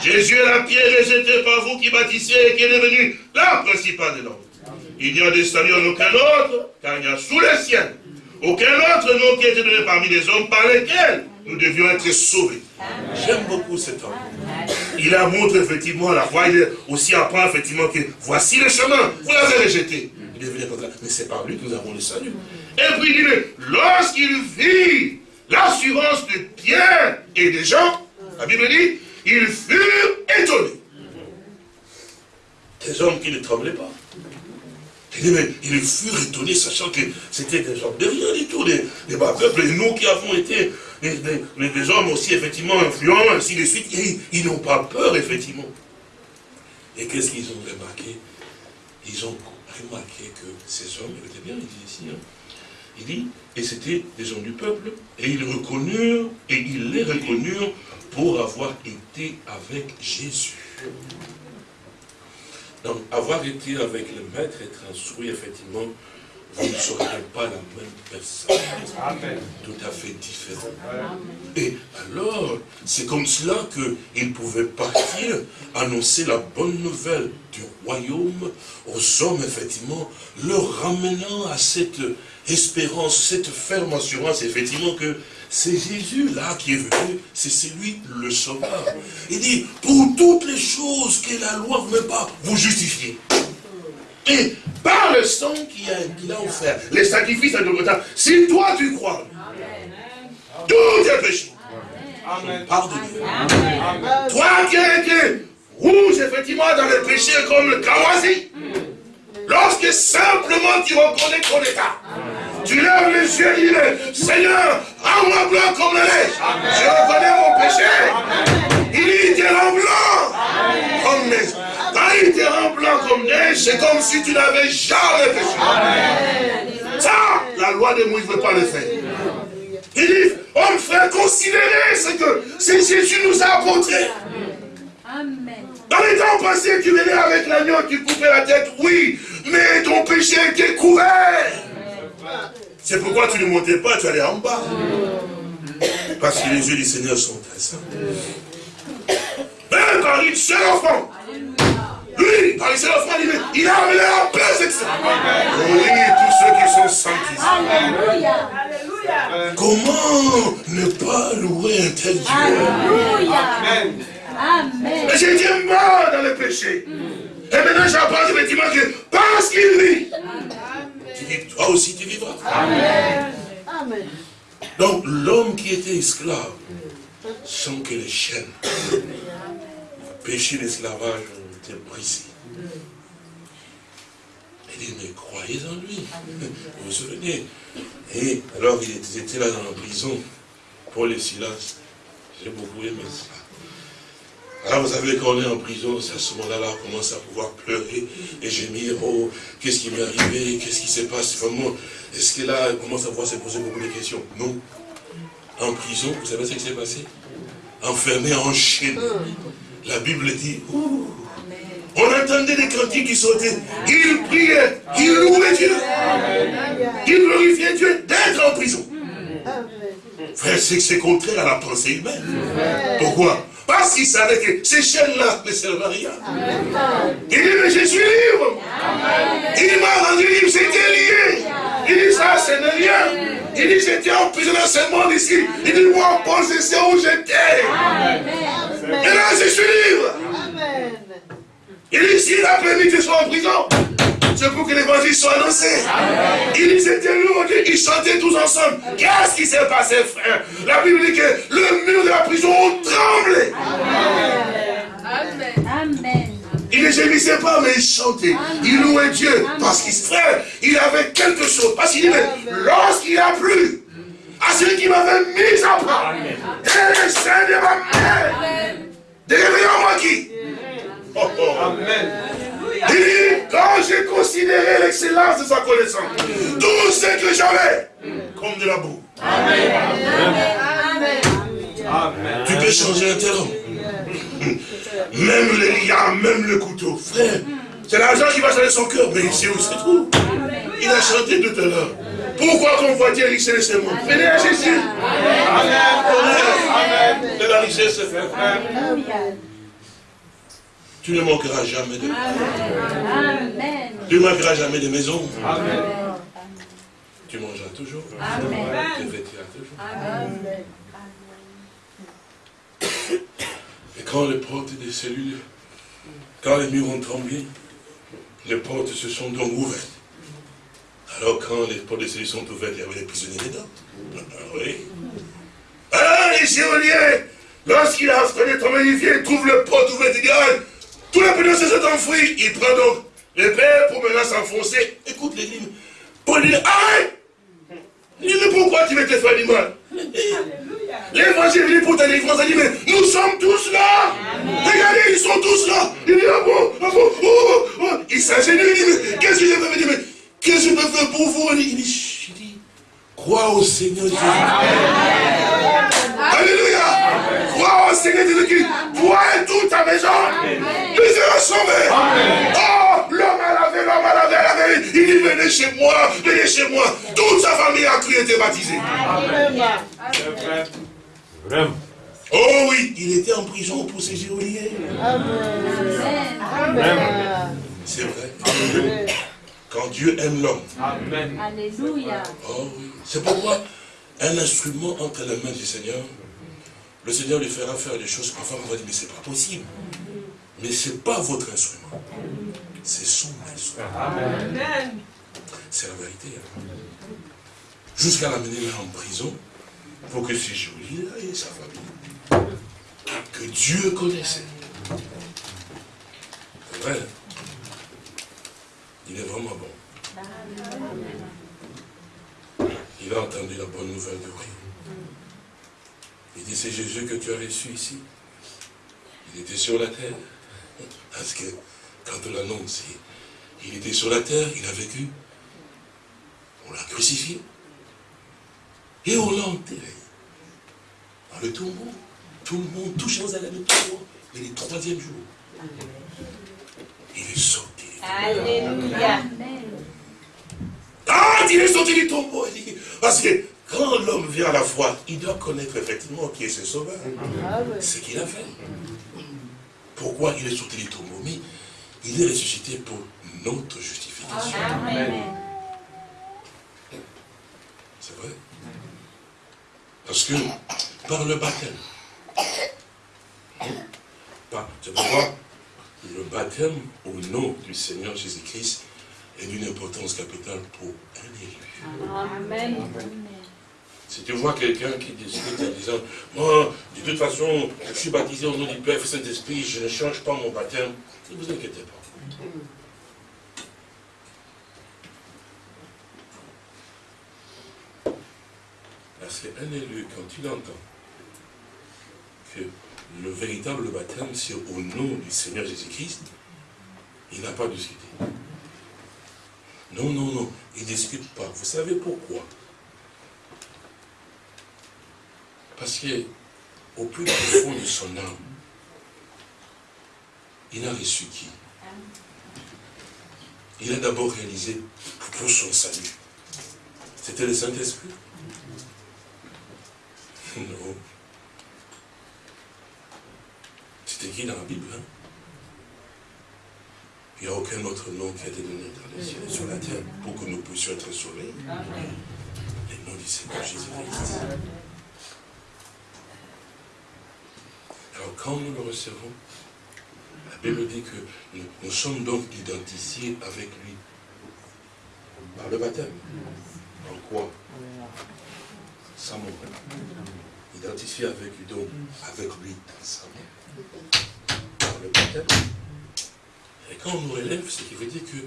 Jésus est la pierre rejetée par vous qui bâtissez et qui est devenu la principale de l'homme. Il n'y a des saluts en aucun autre, car il y a sous le ciel aucun autre nom qui a été donné parmi les hommes par lesquels nous devions être sauvés. J'aime beaucoup cet homme. Il a montré effectivement la voie, il aussi apprend effectivement que voici le chemin, vous l'avez rejeté. Il est venu comme. Mais c'est par lui que nous avons le salut. Et puis il dit, lorsqu'il vit l'assurance de Pierre et des gens, la Bible dit, ils furent étonnés. Des hommes qui ne tremblaient pas. Ils furent étonnés, sachant que c'était des gens de rien du tout, des, des bas peuples, et nous qui avons été des, hommes aussi effectivement influents, ainsi de suite, ils, n'ont pas peur, effectivement. Et qu'est-ce qu'ils ont remarqué? Ils ont remarqué que ces hommes, écoutez bien, il dit ici, hein, il dit, et c'était des gens du peuple, et ils reconnurent, et ils les reconnurent pour avoir été avec Jésus. Donc, avoir été avec le maître, être instruit, effectivement, vous ne serez pas la même personne. Tout à fait différent. Et alors, c'est comme cela qu'il pouvait partir, annoncer la bonne nouvelle du royaume aux hommes, effectivement, leur ramenant à cette espérance, cette ferme assurance, effectivement, que c'est Jésus là qui est venu, c'est celui le sauveur. Il dit, pour toutes les choses que la loi ne veut pas, vous justifier. Et par le sang qu'il a, offert, les sacrifices à Golgotha, si toi tu crois, tout est péché. Pardonne. Toi qui es rouge, effectivement, dans le péché comme le kawasi, lorsque simplement tu reconnais ton état, tu lèves les yeux et dis, Seigneur, rends-moi blanc comme la neige. Je reconnais mon péché. Il dit, te rend blanc comme. Te rend blanc comme neige, c'est comme si tu n'avais jamais péché. Ça, la loi de Moïse ne veut pas le faire. Il dit, homme frère, considérez ce que c'est Jésus nous a apporté. Amen. Dans les temps passés, tu venais avec l'agneau, tu coupais la tête, oui, mais ton péché était couvert. C'est pourquoi tu ne montais pas, tu allais en bas. Parce que les yeux du Seigneur sont très saints. Même par une seule enfant. Lui, par une seule enfant, il a amené la paix, c'est ça. Oui, tous ceux qui sont sanctifiés. Alléluia. Comment ne pas louer un tel Dieu? Alléluia. Amen. Amen. Mais j'ai été mort dans le péché. Et maintenant j'apprends effectivement que parce qu'il vit, toi aussi tu vivras. Amen. Amen. Donc l'homme qui était esclave, sans que les chaînes, péché l'esclavage été brisées. Il dit, mais croyez en lui. Vous vous souvenez? Et alors il était là dans la prison, pour les Silas. J'ai beaucoup aimé ça. Alors vous savez, quand on est en prison, c'est à ce moment-là, on commence à pouvoir pleurer et gémir, oh, qu'est-ce qui m'est arrivé, qu'est-ce qui se passe vraiment Est-ce que là, on commence à pouvoir se poser beaucoup de questions? Non. En prison, vous savez ce qui s'est passé? Enfermé, enchaîné. La Bible dit, on entendait des cantiques qui sautaient. Il priait, il louait Dieu. Il glorifiait Dieu d'être en prison. Frère, c'est que c'est contraire à la pensée humaine. Pourquoi? Parce qu'il savait que ces chaînes-là ne servent à rien. Il dit, mais je suis libre. Il m'a rendu libre, c'était lié. Il dit, ça, ce n'est rien. Il dit, j'étais emprisonné dans ce monde ici. Il dit, moi, Paul, c'est où j'étais. Et là, je suis libre. Il dit, s'il a permis que je sois en prison, c'est pour que l'évangile soit annoncé. Il Ils étaient lourds, ils chantaient tous ensemble. Qu'est-ce qui s'est passé, frère? La Bible dit que le mur de la prison a tremblé. Amen. Amen. Il ne gémissait pas, mais il chantait. Il louait Dieu. Parce qu'il frère, il avait quelque chose. Parce qu'il dit, lorsqu'il a plu, à celui qui m'avait mis à part, dès le sein de ma mère, moi qui? Amen. Il dit, quand j'ai considéré l'excellence de sa connaissance, tout ce que j'avais, comme de la boue. Amen. Amen. Tu peux changer un homme. Même les liens, même le couteau. Frère, c'est l'argent qui va changer son cœur, mais ici où c'est tout. Il a chanté tout à l'heure. Pourquoi convoiter richesse et moi Venez à Jésus. Amen. Amen. De la richesse, frère. Tu ne manqueras jamais de Amen. Tu ne manqueras jamais de maison. Amen. Tu mangeras toujours. Amen. Tu vêtiras toujours. Amen. quand les portes des cellules, quand les murs ont tremblé, les portes se sont donc ouvertes. Alors quand les portes des cellules sont ouvertes, il y avait les prisonniers dedans. Ah oui. Alors les géoliens, lorsqu'il a il vient, il trouve le porte ouverte, il dit, tous les prisonniers se sont enfouis. Il prend donc pères pour maintenant s'enfoncer. Écoute les lignes. Paul dit, arrête Il dit, pourquoi tu veux te faire du mal L'évangile vient pour ta délivrance. Il dit, mais nous sommes tous là. Regardez, ils sont tous là. Il dit, ah bon, ah bon, oh, oh, oh. Il s'ingénue, il dit, mais qu'est-ce que je peux faire mais qu'est-ce que je peux faire pour vous? Il dit, dit, crois au Seigneur Jésus. Alléluia. Crois au Seigneur Jésus-Christ. Toi et toute ta maison. Nous serons sauvés. Oh, l'homme a lavé, l'homme a lavé, a lavé. Il dit, venez chez moi, venez chez moi. Toute sa famille a cru et été baptisée. Oh oui, il était en prison pour ses géoliers. C'est vrai. Quand Dieu aime l'homme. Alléluia. Oh oui. C'est pourquoi un instrument entre les mains du Seigneur, le Seigneur lui fera faire des choses parfois on va dire, mais c'est pas possible. Mais ce n'est pas votre instrument. C'est son instrument. C'est la vérité. Hein. Jusqu'à l'amener là en prison, pour que ses joli et sa famille, que Dieu connaissait. C'est vrai. Il est vraiment bon. Il a entendu la bonne nouvelle de lui. Il dit, c'est Jésus que tu as reçu ici. Il était sur la terre. Parce que quand on l'annonce, il était sur la terre, il a vécu. On l'a crucifié. Et on l'a enterré. Dans le tombeau. Tout le monde, touche aux allées le tombeau. Mais le troisième jour, il est sorti. Alléluia. Ah, il est sorti du tombeau. Parce que quand l'homme vient à la foi, il doit connaître effectivement qui est ce sauveur. Ah Ce qu'il a fait. Pourquoi il est sorti du tombeau Mais il est ressuscité pour notre justification. Amen. C'est vrai? Parce que par le baptême, c'est pourquoi le baptême au nom du Seigneur Jésus-Christ est d'une importance capitale pour un élu. Amen. Si tu vois quelqu'un qui discute en disant, moi, de toute façon, je suis baptisé au nom du Père Saint-Esprit, je ne change pas mon baptême, ne vous inquiétez pas. Parce qu'un élu, quand il entend que le véritable baptême, c'est au nom du Seigneur Jésus-Christ, il n'a pas discuté. Non, non, non, il ne discute pas. Vous savez pourquoi? Parce qu'au plus profond de son âme, il a reçu qui? Il a d'abord réalisé pour son salut. C'était le Saint-Esprit? Non. C'est écrit dans la Bible. Hein? Il n'y a aucun autre nom qui a été donné dans les cieux et sur la terre pour que nous puissions être sauvés. Le nom du Seigneur Jésus-Christ. Alors quand nous le recevons, la Bible dit que nous, sommes donc identifiés avec lui par le baptême. En quoi? Sa mort. Identifié avec lui donc, avec lui dans sa mort. Par le baptême. Et quand on nous relève, ce qui veut dire que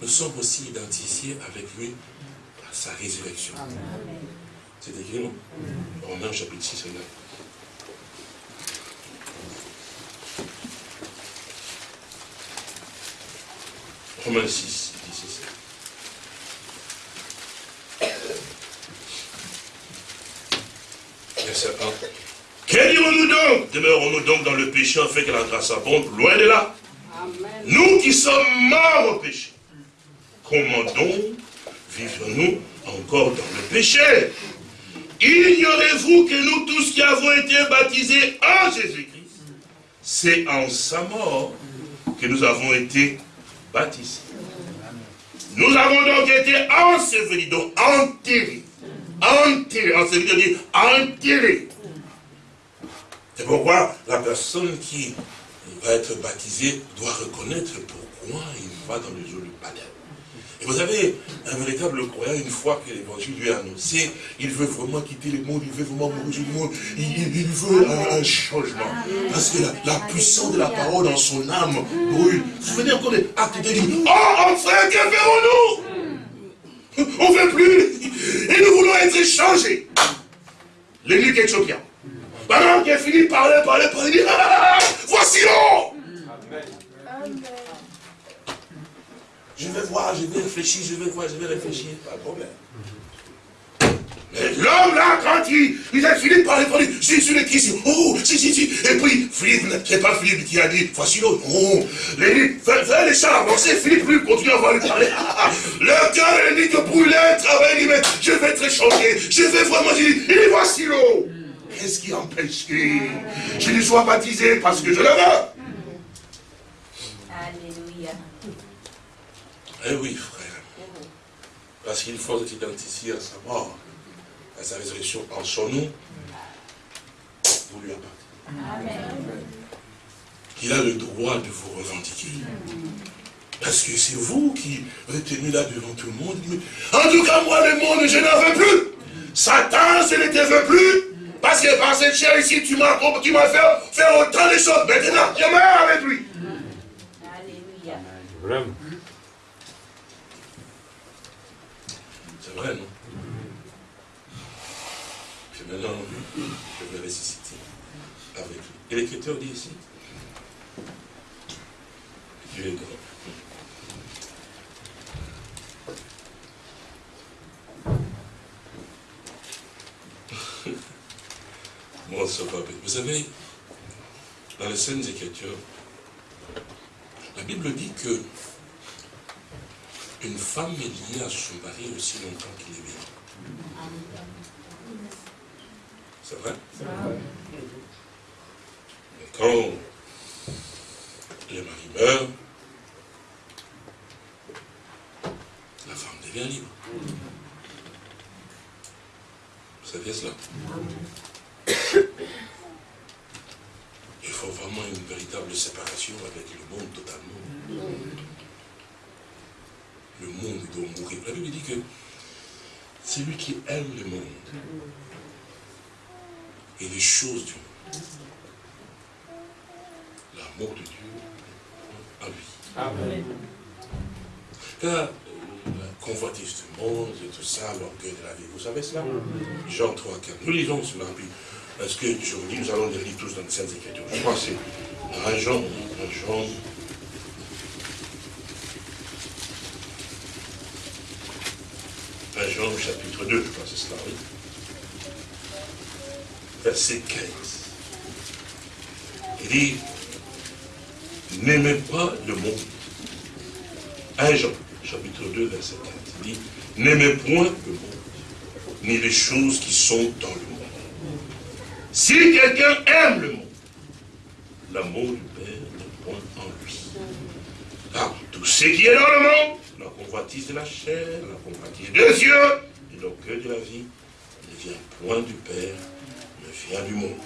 nous sommes aussi identifiés avec lui par sa résurrection. C'est écrit, non? Romains chapitre 6 Romains 6, dit ceci. Verset 1. Que dirons-nous donc Demeurons-nous donc dans le péché fait que la grâce abonde Loin de là. Nous qui sommes morts au péché. Comment donc vivons-nous encore dans le péché? Ignorez-vous que nous tous qui avons été baptisés en Jésus-Christ, c'est en sa mort que nous avons été Nous avons donc été ensevelis, donc enterrés. Enterrés, ensevelis, dire enterrés. C'est pourquoi la personne qui va être baptisée doit reconnaître pourquoi il va dans le jour du baptême. Vous avez un véritable croyant, une fois que l'évangile lui est annoncé, il veut vraiment quitter le monde, il veut vraiment mourir du monde, il, veut un, changement. Parce que la, puissance de la parole dans son âme brûle. Vous vous souvenez encore des actes de dit, oh enfin, que ferons-nous? On ne veut plus, et nous voulons être changés. L'élu éthiopien. Pendant qu'il fini de parler, parler, parler, il dit, ah, ah, ah, voici l'eau Amen. Je vais voir, je vais réfléchir, je vais voir, je vais réfléchir. Pas de problème. Mais l'homme là, quand il, il a fini de parler, parler, je suis le Christ, oh, si, si, si. Et puis, Philippe, c'est pas Philippe qui a dit, voici l'autre, oh, les fais, les chars avancer, Philippe lui continue à voir lui parler. le cœur, il dit que brûler, travailler, il dit, mais je vais être changé, je vais vraiment, il dit, il voici l'eau. Qu'est-ce qui empêche que je ne sois baptisé parce que je le veux Eh oui, frère. Parce qu'il faut être identifié à sa mort, à sa résurrection en son nom, vous lui appartenez. Il a le droit de vous revendiquer. Parce que c'est vous qui êtes tenu là devant tout le monde. En tout cas, moi, le monde, je n'en veux plus. Satan, je ne te veux plus. Parce que par cette chair ici, tu m'as fait faire autant de choses. Maintenant, je meurs avec lui. Alléluia. Vrai, non Puis maintenant, je vais ressusciter avec lui. Et l'Écriture dit ici, Dieu est grand. Vous savez, dans les scènes Écritures, la Bible dit que une femme est liée à son mari aussi longtemps qu'il est vivant. C'est vrai Mais quand le mari meurt, la femme devient libre. Vous saviez cela Il faut vraiment une véritable séparation avec le monde totalement le monde doit mourir. La Bible dit que c'est lui qui aime le monde et les choses du monde. L'amour de Dieu en lui. Amen. Quand euh, la convoitise du monde et tout ça, l'orgueil de la vie, vous savez cela Jean 3, 4. Nous lisons cela, puis est-ce que je vous dis, nous allons les lire tous dans les Saintes Écritures? Je crois que c'est un Jean, un Jean Jean chapitre 2, je crois, c'est cela, oui. Verset 15. Il dit, n'aimez pas le monde. 1 Jean, chapitre 2, verset 15. Il dit, n'aimez point le monde, les choses qui sont dans le monde. Si quelqu'un aime le monde, l'amour du Père n'est point en lui. Car tout ce qui est dans le monde, la convoitise de la chair, la convoitise des yeux et l'orgueil de la vie ne vient point du Père, mais vient du monde.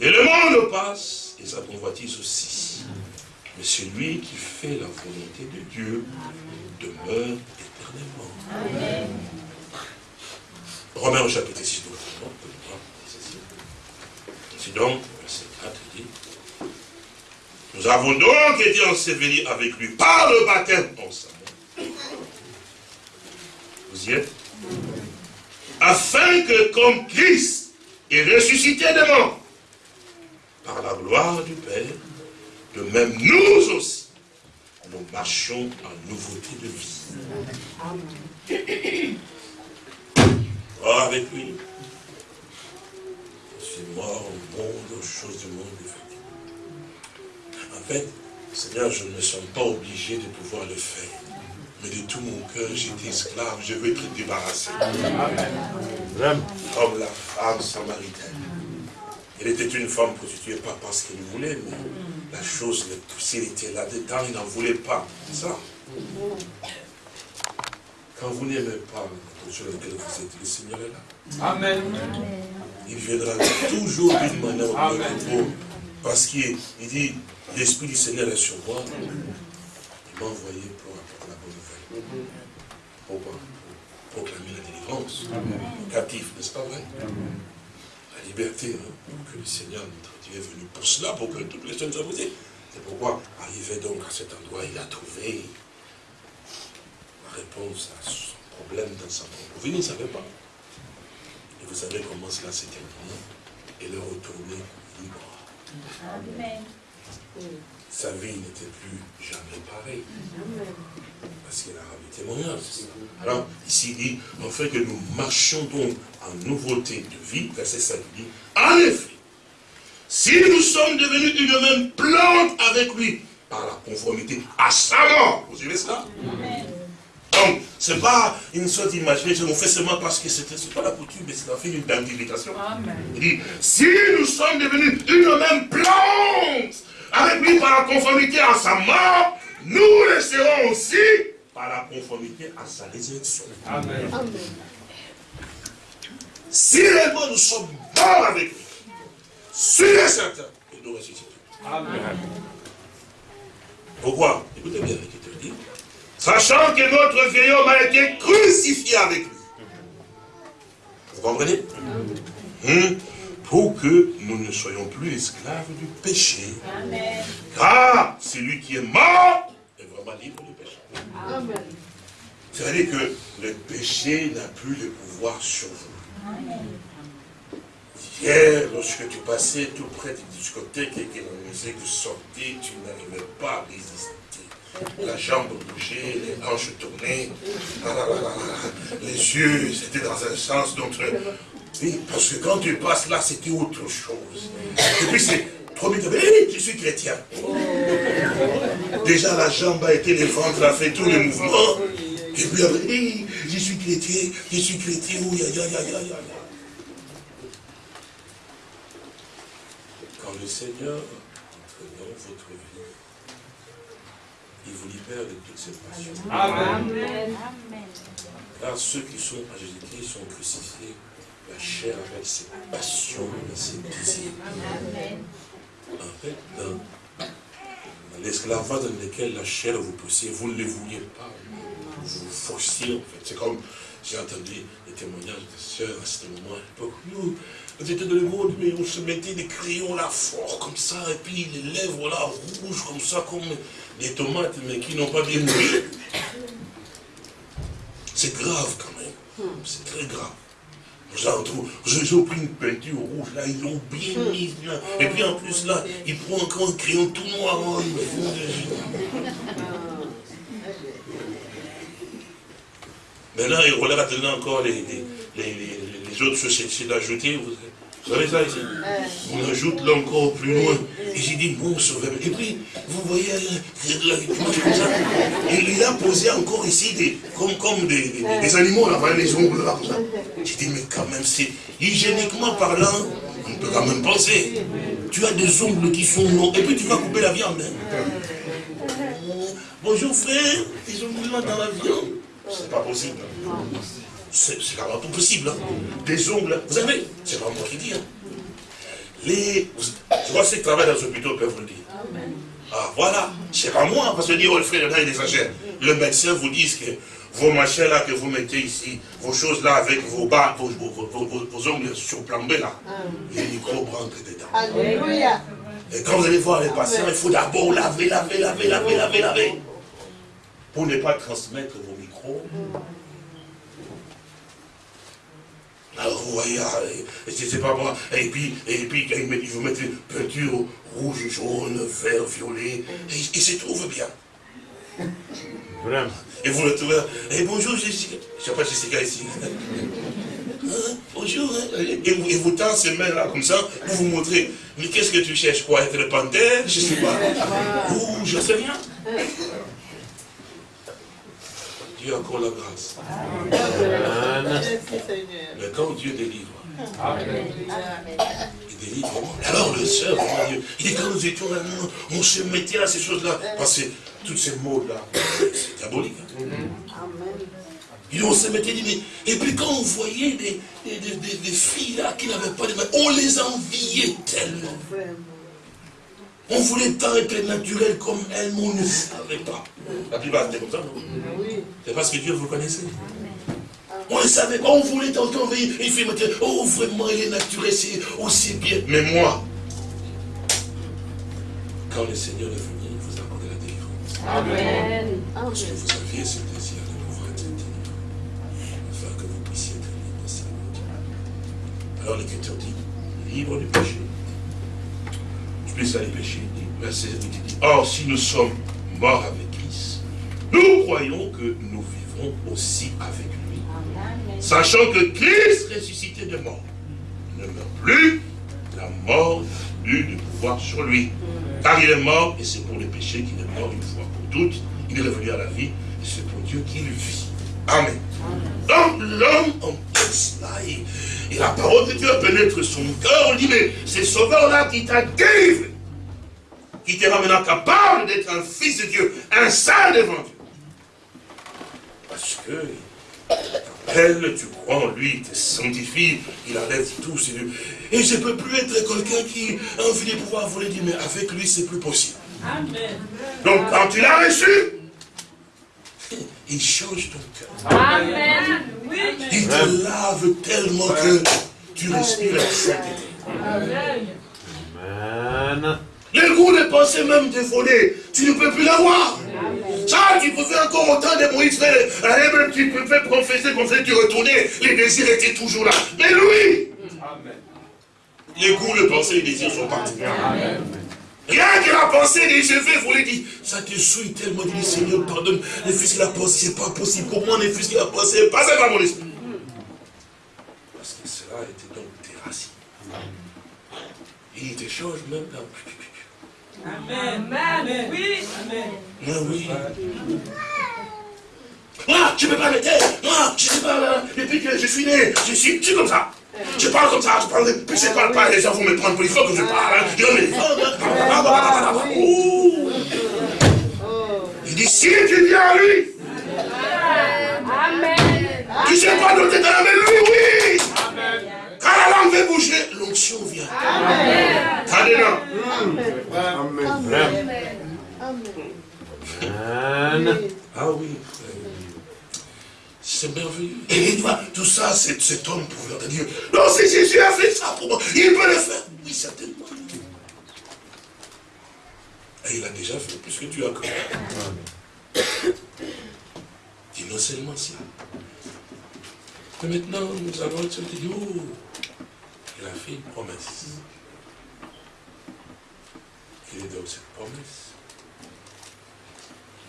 Et le monde passe, et sa convoitise aussi. Mais celui qui fait la volonté de Dieu demeure éternellement. Amen. Romains au chapitre 6, c'est donc, verset 4, dit, nous avons donc été ensevelis avec lui par le baptême en sa vous y êtes? Afin que comme Christ est ressuscité de mort, par la gloire du Père, de même nous aussi, nous marchons en nouveauté de vie. Oh, avec lui. Je suis mort au monde, aux choses du monde, effectivement. En fait, Seigneur, je ne me sens pas obligé de pouvoir le faire mais de tout mon cœur, j'étais esclave, je veux être débarrassé. Comme la femme samaritaine. Elle était une femme prostituée, pas parce qu'elle voulait, mais la chose le elle était là-dedans, il n'en voulait pas. Ça. Quand vous n'aimez pas dans laquelle vous êtes, le Seigneur est là. Amen. il viendra toujours d'une manière ou d'une autre. Parce qu'il dit, l'Esprit du Seigneur est sur moi. Il m'a envoyé pour apporter la bonne nouvelle. Pourquoi Pour proclamer la délivrance. Captif, n'est-ce pas vrai? La liberté, hein, que le Seigneur, notre Dieu, est venu pour cela, pour que toutes les choses soient posées. C'est pourquoi, arrivé donc à cet endroit, il a trouvé la réponse à son problème dans sa propre vie. Il ne savait pas. Et vous savez comment cela s'est terminé. Et le retourner libre. Amen. Sa vie n'était plus jamais pareille. Parce qu'il a ramené témoignage. Alors, ici, il dit, en fait que nous marchions donc en nouveauté de vie, verset 5 dit, en effet, si nous sommes devenus une même plante avec lui, par la conformité à sa mort, vous suivez cela? Ce n'est pas une sorte d'imagination, on fait seulement parce que ce n'est pas la coutume, mais c'est la fin d'une identification. Il dit, si nous sommes devenus une même plante avec lui par la conformité à sa mort, nous le serons aussi par la conformité à sa résurrection. Amen. Si réellement nous sommes morts avec lui, sûr et certain, et nous ressusciterons. Amen. Pourquoi? Écoutez bien ce qu'il te dit. Sachant que notre vieil homme a été crucifié avec lui. Vous comprenez? Hum? Pour que nous ne soyons plus esclaves du péché. Amen. Car celui qui est mort est vraiment libre du péché. Amen. C'est-à-dire que le péché n'a plus le pouvoir sur vous. Amen. Hier, lorsque tu passais tout près du discothèque et que la musique sortait, tu n'arrivais pas à résister. La jambe bougeait, les hanches tournaient, les yeux c'était dans un sens, donc... Oui, parce que quand tu passes là, c'était autre chose. Et puis c'est trop vite, je suis chrétien. Déjà la jambe a été, le ventre a fait tous les mouvements. Et puis après, je suis chrétien, je suis chrétien, aïe. le Seigneur entre dans votre vie, il vous libère de toutes ces passions. Amen. Car ceux qui sont à Jésus-Christ sont crucifiés, la chair avec ses passions et ses désirs. En fait, dans, l'esclavage dans lequel la chair vous poussait, vous ne le vouliez pas. Vous vous forciez, en fait. C'est comme, j'ai entendu les témoignages de sœurs à ce moment, à l'époque. Nous, on était dans le monde, mais on se mettait des crayons là forts comme ça, et puis les lèvres là rouges comme ça, comme des tomates, mais qui n'ont pas bien mûri. C'est grave quand même. C'est très grave. J'ai pris une peinture rouge, là, ils l'ont bien mise, là. Et puis en plus, là, ils prennent encore un crayon tout noir. Mais là, ils regardent encore les, les, les, les autres sociétés d'ajouter. Vous vous savez ça ici On ajoute là encore plus loin. Et j'ai dit, bon sauveur. Et puis, vous voyez, comme ça. Et il a posé encore ici des, comme, comme des, des, animaux, là, les ongles là. J'ai dit, mais quand même, c'est hygiéniquement parlant, on peut quand même penser. Tu as des ongles qui sont longs, et puis tu vas couper la viande. Hein. Bonjour frère, ils ont dans la viande. C'est pas possible. C'est même pas possible. Hein. Des ongles, vous savez, c'est pas moi qui dis. Hein. Les, je vois ceux qui travaillent dans les hôpitaux peuvent vous le dire. Ah voilà, c'est pas moi, parce que dire, oh le frère, là il exagère. Le médecin vous dit que vos machins là que vous mettez ici, vos choses là avec vos bas, vos, vos, ongles surplombés là, les microbes rentrent dedans. Alléluia. Et quand vous allez voir les patients, il faut d'abord laver, laver, laver, laver, laver, laver. Pour ne pas transmettre vos microbes Alors vous voyez, ah, c'est pas moi. Et puis, et puis il faut mettre une peinture rouge, jaune, vert, violet, et il se trouve bien. Vraiment. Et vous le trouvez, et bonjour Jessica. Je ne sais pas Jessica ici. Hein, bonjour. Hein. Et, vous, et vous tendez ces mains là comme ça, pour vous montrer. Mais qu'est-ce que tu cherches quoi Être panthère? Je ne sais pas. Ou je ne sais rien. Dieu a encore la grâce. Mais quand Dieu délivre, il délivre. Alors le sœur, il dit quand nous étions là, on se mettait à ces choses-là. Parce que tous ces mots-là, c'est diabolique. Et on se mettait, et puis quand on voyait des, des, filles là qui n'avaient pas de mains, on les enviait tellement. On voulait tant être naturel comme elles, mais on ne savait pas. La plupart c'était comme ça, non C'est parce que Dieu vous connaissait. On ne savait pas, on voulait tant envoyer une fille, oh vraiment, elle est naturelle, c'est aussi bien. Mais moi, quand le Seigneur est venu, il vous a accordé la délivrance. Amen. Parce que vous aviez ce désir de pouvoir être délivré, afin que vous puissiez être libre de sa Alors l'Écriture dit, libre du péché. Plus ça les péchés, verset 8 dit, or si nous sommes morts avec Christ, nous croyons que nous vivrons aussi avec lui. Sachant que Christ ressuscité de mort ne meurt plus, la mort n'a plus de pouvoir sur lui. Car il est mort, et c'est pour le péché qu'il est mort une fois pour toutes. Il est revenu à la vie, et c'est pour Dieu qu'il vit. Amen. Donc l'homme en cela, et, la parole de Dieu pénètre son cœur, on dit, mais c'est sauveur-là qui t'a délivré, qui te rend maintenant capable d'être un fils de Dieu, un saint devant Dieu. Parce que elle, tu crois en lui, il te sanctifie, il enlève tout. Et je ne peux plus être quelqu'un qui a envie de pouvoir voler dire, mais avec lui, c'est plus possible. Amen. Donc, quand tu l'as reçu, il change ton cœur. Amen. Il te lave tellement que tu respires la sainteté. Amen. Amen. Le goût de penser même de voler, tu ne peux plus l'avoir. Ça, tu pouvais encore autant de Moïse faire, même tu pouvais confesser, confesser, tu retournais, les désirs étaient toujours là. Mais lui, les goûts, le penser, les désirs sont partis. Rien que la pensée des je vais voulait dire, ça te souille tellement, dit Seigneur, pardonne, les fils qu'il a pensé, c'est pas possible. Comment les fils qu'il a pensé, passez par mon esprit. Parce que cela était donc tes racines. il te change même dans Amen. Amen. Oui. Amen. Ah oui. Moi, je ne peux pas m'aider. Moi, je ne sais pas, depuis que je suis né, je suis, je suis comme ça? Je parle comme ça, je parle, puis je ne parle pas, les gens vont me prendre pour il faut que je parle. Je me Il dit, si tu viens à lui. Amen. Tu ne sais pas d'où tu es mais lui, oui. Quand la langue veut bouger, l'onction vient. Amen. Amen. Ah oui. C'est merveilleux. Et tu vois, tout ça, cet homme pouvait te dire, non, si Jésus a fait ça pour moi, il peut le faire. Oui, certainement. Et il a déjà fait, puisque tu as connu. Dis non seulement ça. Mais maintenant, nous avons dit, oh, il a fait une promesse. Quelle est donc cette promesse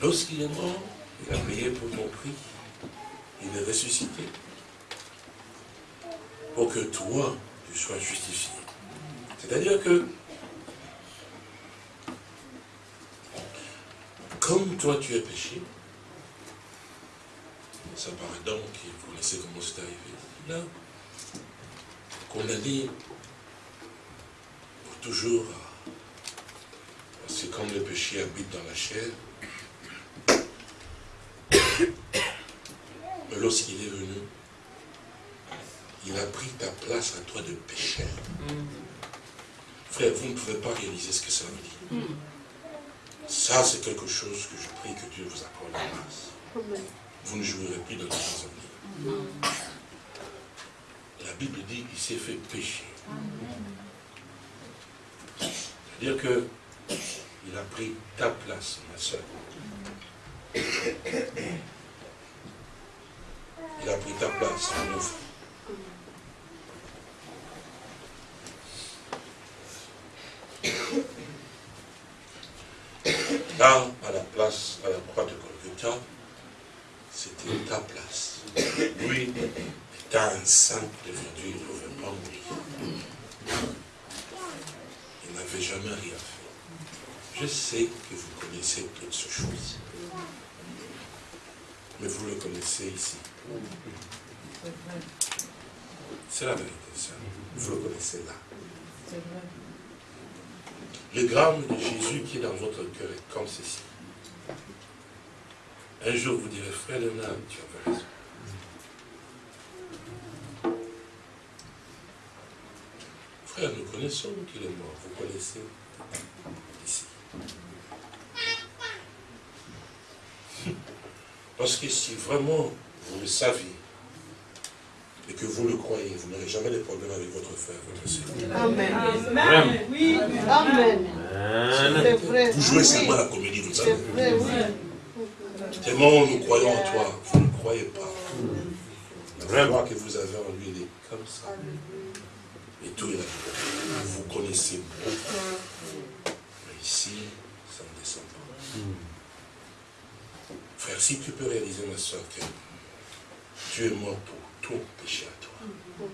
Lorsqu'il est mort, il a payé pour mon prix. Il est ressuscité. Pour que toi, tu sois justifié. C'est-à-dire que, comme toi tu es péché, ça paraît donc, vous connaissez comment c'est arrivé, là, condamné pour toujours, parce que comme le péché habite dans la chair, lorsqu'il est venu, il a pris ta place à toi de pécheur. Frère, vous ne pouvez pas réaliser ce que ça veut dire. Ça, c'est quelque chose que je prie que Dieu vous accorde la grâce. Vous ne jouerez plus dans les vie. La Bible dit qu'il s'est fait pécher. C'est-à-dire que il a pris ta place, ma soeur. Il a pris ta place, mon frère. Là, à la place, à la croix de Golgotha, c'était ta place. Lui était un saint pas mourir. Il n'avait jamais rien fait. Je sais que vous connaissez toutes ces choses. Mais vous le connaissez ici. C'est la vérité, ça. Vous le connaissez là. Le gramme de Jésus qui est dans votre cœur est comme ceci. Un jour, vous direz, frère Léonard, tu avais raison. Frère, nous connaissons qu'il est mort. Vous connaissez ici. Parce que si vraiment vous le saviez, et que vous le croyez, vous n'aurez jamais de problème avec votre frère, votre soeur. Amen. Amen. Oui. Amen. Vous jouez seulement la comédie, vous le savez. Tellement nous croyons en toi, vous ne croyez pas. La foi que vous avez en lui, il est comme ça. Et tout est là. Vous connaissez beaucoup. Mais ici, ça ne descend pas. Frère, si tu peux réaliser, ma soeur, que tu es mort pour tout péché à toi.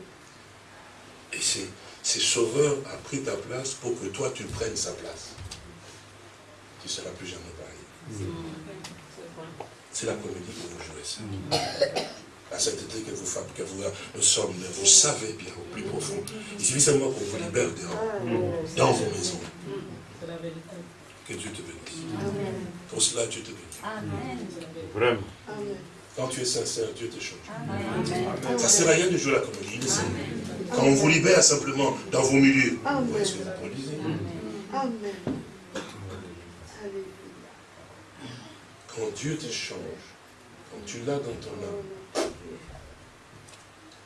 Et c'est Sauveur a pris ta place pour que toi tu prennes sa place. Tu ne seras plus jamais pareil. C'est la comédie que vous jouez ça. La sainteté que vous faites, que vous, nous sommes, vous savez bien au plus profond. Il suffit seulement qu'on vous libère dehors, dans vos maisons. Que Dieu te bénisse. Pour cela, Dieu te bénisse. Amen. Vraiment. Quand tu es sincère, Dieu te change. Ça ne sert à rien de jouer la comédie. Quand on vous libère simplement dans vos milieux, vous ce que vous produisez. Amen. Quand Dieu te change, quand tu l'as dans ton âme,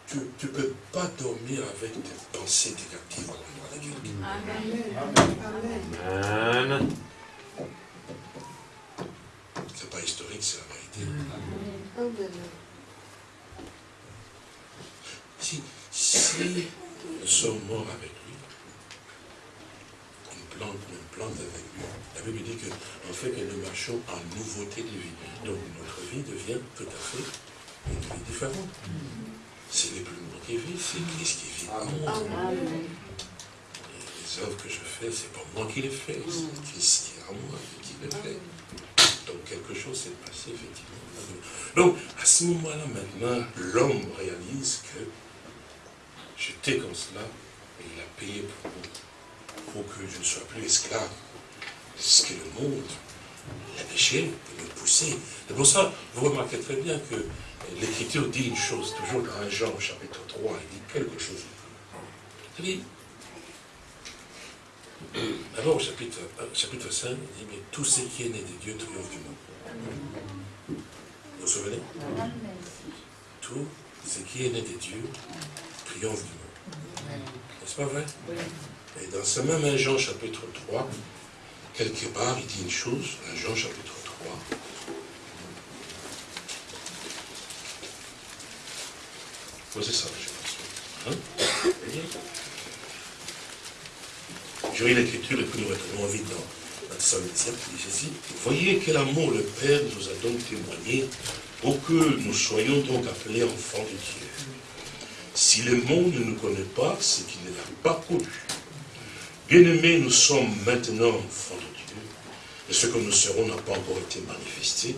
tu ne peux pas dormir avec des pensées négatives à quelqu'un. Amen. Amen. Pas historique, c'est la vérité. Si, si nous sommes morts avec lui, une plante, une plante avec lui, la Bible dit que, en fait, que nous marchons en nouveauté de vie. Donc notre vie devient tout à fait une vie différente. C'est les plus moi qui vivent, c'est Christ qui vit en moi. Les œuvres que je fais, c'est pas moi qui les fais, c'est Christ qui est en moi qui les fait. Donc quelque chose s'est passé, effectivement. Donc, à ce moment-là, maintenant, l'homme réalise que j'étais comme cela, et il a payé pour, pour que je ne sois plus esclave. Ce que le monde, le péché, me poussait. C'est pour ça, vous remarquez très bien que l'Écriture dit une chose, toujours dans 1 Jean, chapitre 3, il dit quelque chose. D'abord au chapitre, chapitre 5, il dit, mais tout ce qui est né de Dieu triomphe du monde. Vous vous souvenez? Tout ce qui est né de Dieu triomphe du monde. N'est-ce pas vrai? Et dans ce même 1 Jean chapitre 3, quelque part, il dit une chose, 1 Jean chapitre 3. c'est ça, je pense. Lis l'écriture et puis nous retrouvons vite dans voyez quel amour le Père nous a donc témoigné pour que nous soyons donc appelés enfants de Dieu. Si le monde ne nous connaît pas, c'est qu'il ne l'a pas connu. Bien-aimés, nous sommes maintenant enfants de Dieu, et ce que nous serons n'a pas encore été manifesté,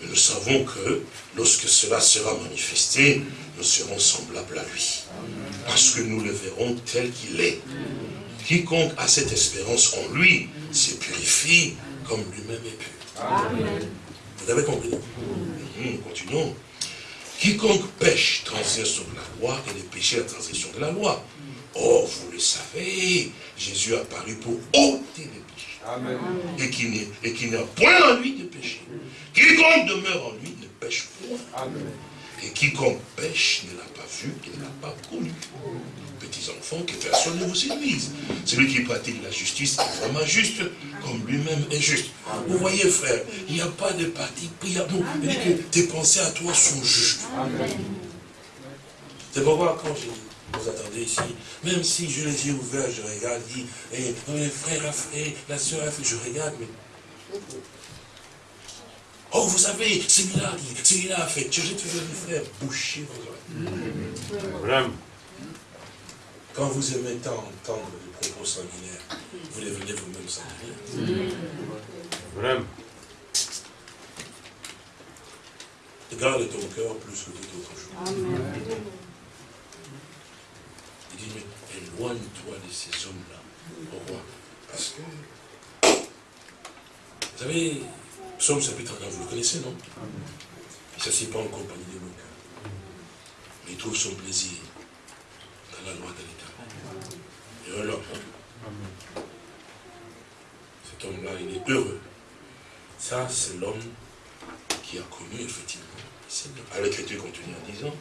mais nous savons que lorsque cela sera manifesté, nous serons semblables à lui, parce que nous le verrons tel qu'il est. Quiconque a cette espérance en lui se purifie comme lui-même est pur. Vous avez compris? Mmh, Continuons. Quiconque pêche transgresse sur la loi et les péchés la transgression de la loi. Oh, vous le savez, Jésus a apparu pour ôter les péchés. Amen. Et qui n'a point en lui de péché. Quiconque demeure en lui ne pêche point. Amen. Et quiconque pêche ne l'a pas vu et ne l'a pas connu petits enfants, que personne ne vous séduise. Celui qui pratique la justice est vraiment juste, comme lui-même est juste. Vous voyez, frère, il n'y a pas de parti pris à que tes pensées à toi sont justes. C'est pourquoi quand je vous attendez ici, même si je les ai ouverts, je regarde, je dis, eh, le frère a fait, la soeur a fait, je regarde, mais... Oh, vous savez, celui-là a dit, celui-là a fait. Je vais toujours dire, frère, bouchez vos oreilles. Quand vous aimez tant entendre des propos sanguinaires, vous devenez vous-même sanguinaire. Vraiment. Garde ton cœur plus que tout autre chose. Il dit, mais éloigne-toi de ces hommes-là. Pourquoi Parce que, vous savez, Psaume chapitre 1, vous le connaissez, non? Il ne s'assied pas en compagnie des moqueurs. Mais il trouve son plaisir dans la loi de dans leur Cet homme-là, il est heureux. Ça, c'est l'homme qui a connu effectivement à l'écriture contenue en disant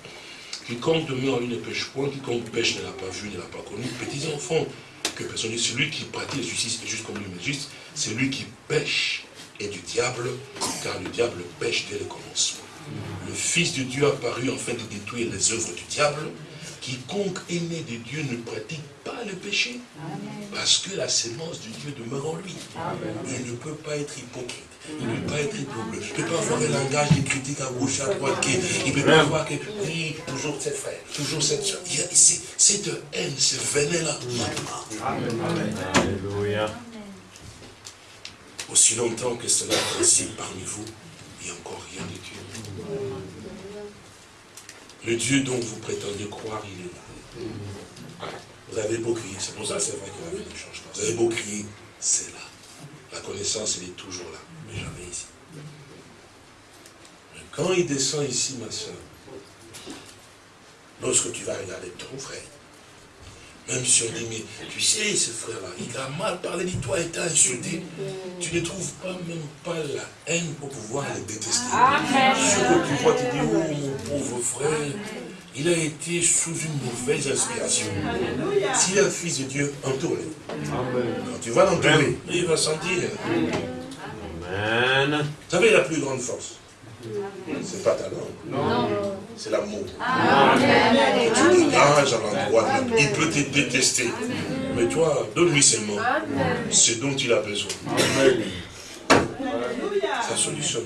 Quiconque demeure lui ne pêche point, quiconque pêche ne l'a pas vu, ne l'a pas connu. Petits enfants, que personne dit, celui qui pratique la justice est juste comme lui, mais c'est lui qui pêche et du diable, car le diable pêche dès le commencement. Le Fils de Dieu apparu afin de détruire les œuvres du diable. Quiconque est né de Dieu ne pratique pas le péché, parce que la sémence de Dieu demeure en lui. Il ne peut pas être hypocrite. Il ne peut pas être double. Il ne peut pas avoir un langage de critique à gauche, à droite. il ne peut pas avoir que, oui, toujours cette frère, toujours cette soeur. Cette haine, ce venin-là, Alléluia. Aussi longtemps que cela est ainsi parmi vous, il n'y a encore rien de Dieu. Le Dieu dont vous prétendez croire, il est là. Vous avez beau crier, c'est pour ça c'est vrai que la vie ne change pas. Vous avez beau crier, c'est là. La connaissance, elle est toujours là mais jamais ici. Mais quand il descend ici, ma soeur, lorsque tu vas regarder ton frère, même si on dit, mais tu sais, ce frère-là, il a mal parlé de toi, il t'a insulté. Tu ne trouves pas même pas la haine pour pouvoir le détester. Ce que tu vois, tu dis, oh mon pauvre frère, il a été sous une mauvaise inspiration. S'il est un fils de Dieu, entoure-le. Quand tu vas l'entourer, il va sentir. Vous savez la plus grande force C'est pas ta langue. C'est l'amour. Tu dégages à l'endroit, il peut te détester. Mais toi, donne-lui seulement ce dont il a besoin. Ça solutionne.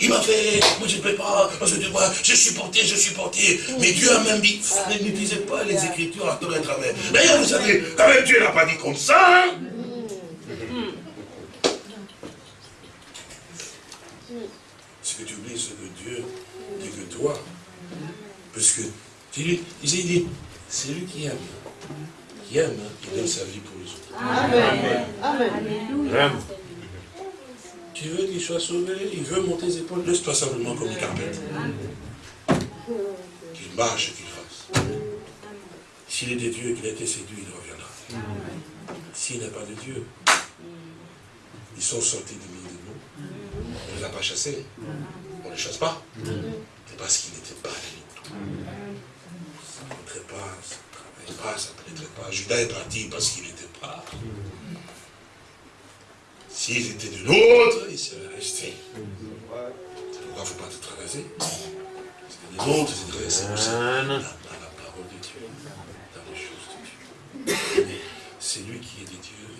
Il m'a fait, moi je ne peux pas, parce que je suis porté, je suis porté. Mais Dieu a même dit, n'utilisez pas les Écritures à tort et travers. D'ailleurs, vous savez, quand même Dieu n'a pas dit comme ça. Hein. Ce que tu oublies, c'est que Dieu dit que toi, parce que tu lui, il dit, c'est lui qui aime. Qui aime, il hein, donne sa vie pour les autres. Amen. Amen. Tu veux qu'il soit sauvé, il veut monter ses épaules, laisse-toi simplement comme une carpette. Qu'il marche et qu'il fasse. S'il est de Dieu et qu'il a été séduit, il reviendra. S'il n'est pas de Dieu, ils sont sortis du milieu de nous. On ne les a pas chassés. On ne les chasse pas. C'est parce qu'ils n'étaient pas. Ça ne pénétrait pas, ça ne travaillait pas, ça ne pénétrait pas. Judas est parti parce qu'il n'était pas. S'ils étaient de l'autre, ils seraient restés. C'est pourquoi il ne faut pas te traverser. Parce que les autres, c'est de rester aussi dans la parole de Dieu, dans les choses de Dieu. C'est lui qui est de Dieu, il ne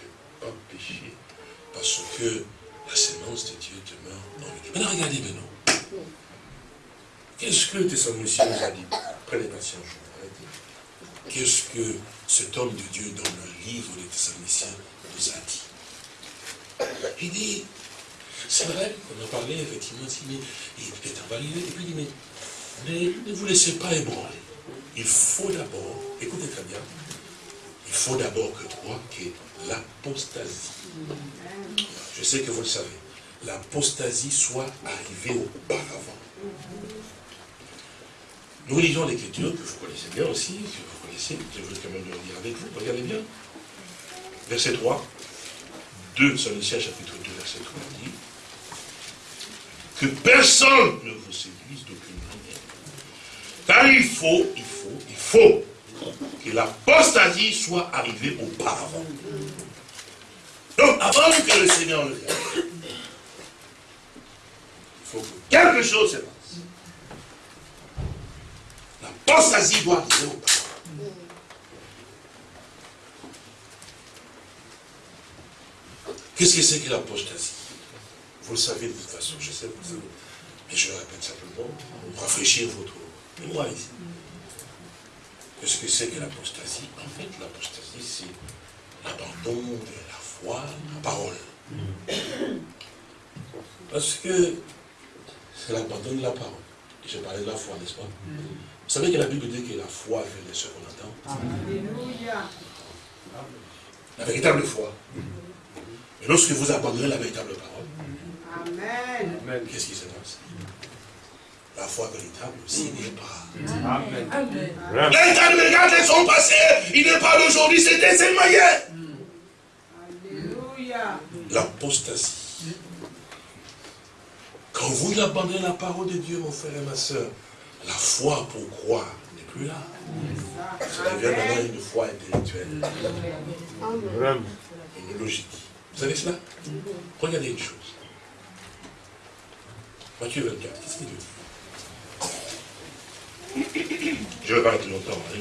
peut pas pécher parce que la sémence de Dieu demeure en lui. Maintenant, regardez maintenant. Qu'est-ce que Thessaloniciens nous a dit Prenez patience, je Qu'est-ce que cet homme de Dieu dans le livre des Thessaloniciens nous a dit? Il dit, c'est vrai, on a parlé effectivement, mais il est invalidé, et puis il dit, mais ne vous laissez pas ébranler. Il faut d'abord, écoutez très bien, il faut d'abord que toi, que l'apostasie je sais que vous le savez, l'apostasie soit arrivée auparavant. Nous lisons l'écriture que vous connaissez bien aussi, que vous connaissez, je veux quand même le lire avec vous, regardez bien. Verset 3, 2 Thessaloniciens chapitre 2, verset 3 dit que personne ne vous séduise d'aucune manière. Car il faut, il faut, il faut que l'apostasie soit arrivée auparavant. Donc, avant que le Seigneur le vienne, il faut que quelque chose se passe. L'apostasie doit arriver au pas. Qu'est-ce que c'est que l'apostasie Vous le savez de toute façon, je sais, vous savez. Mais je le répète simplement pour rafraîchir votre mémoire ici. Qu'est-ce que c'est que l'apostasie En fait, l'apostasie, c'est l'abandon de la la parole. Parce que c'est l'abandon de la parole. Je parlais de la foi, n'est-ce pas? Vous savez que la Bible dit que la foi vient de ce qu'on entend? La véritable foi. Et lorsque vous abandonnez la véritable parole, Amen. qu'est-ce qui se passe? La foi véritable aussi n'est pas. Amen. Les regarde les sont passés, il n'est pas d'aujourd'hui, c'était seulement hier. Alléluia. L'apostasie. Quand vous abandonnez la parole de Dieu, mon frère et ma soeur, la foi pour croire n'est plus là. Ça devient maintenant une foi intellectuelle. Une logique. Vous savez cela? Regardez une chose. Matthieu 24, qu'est-ce qu'il dit? Je ne vais pas rester longtemps, hein,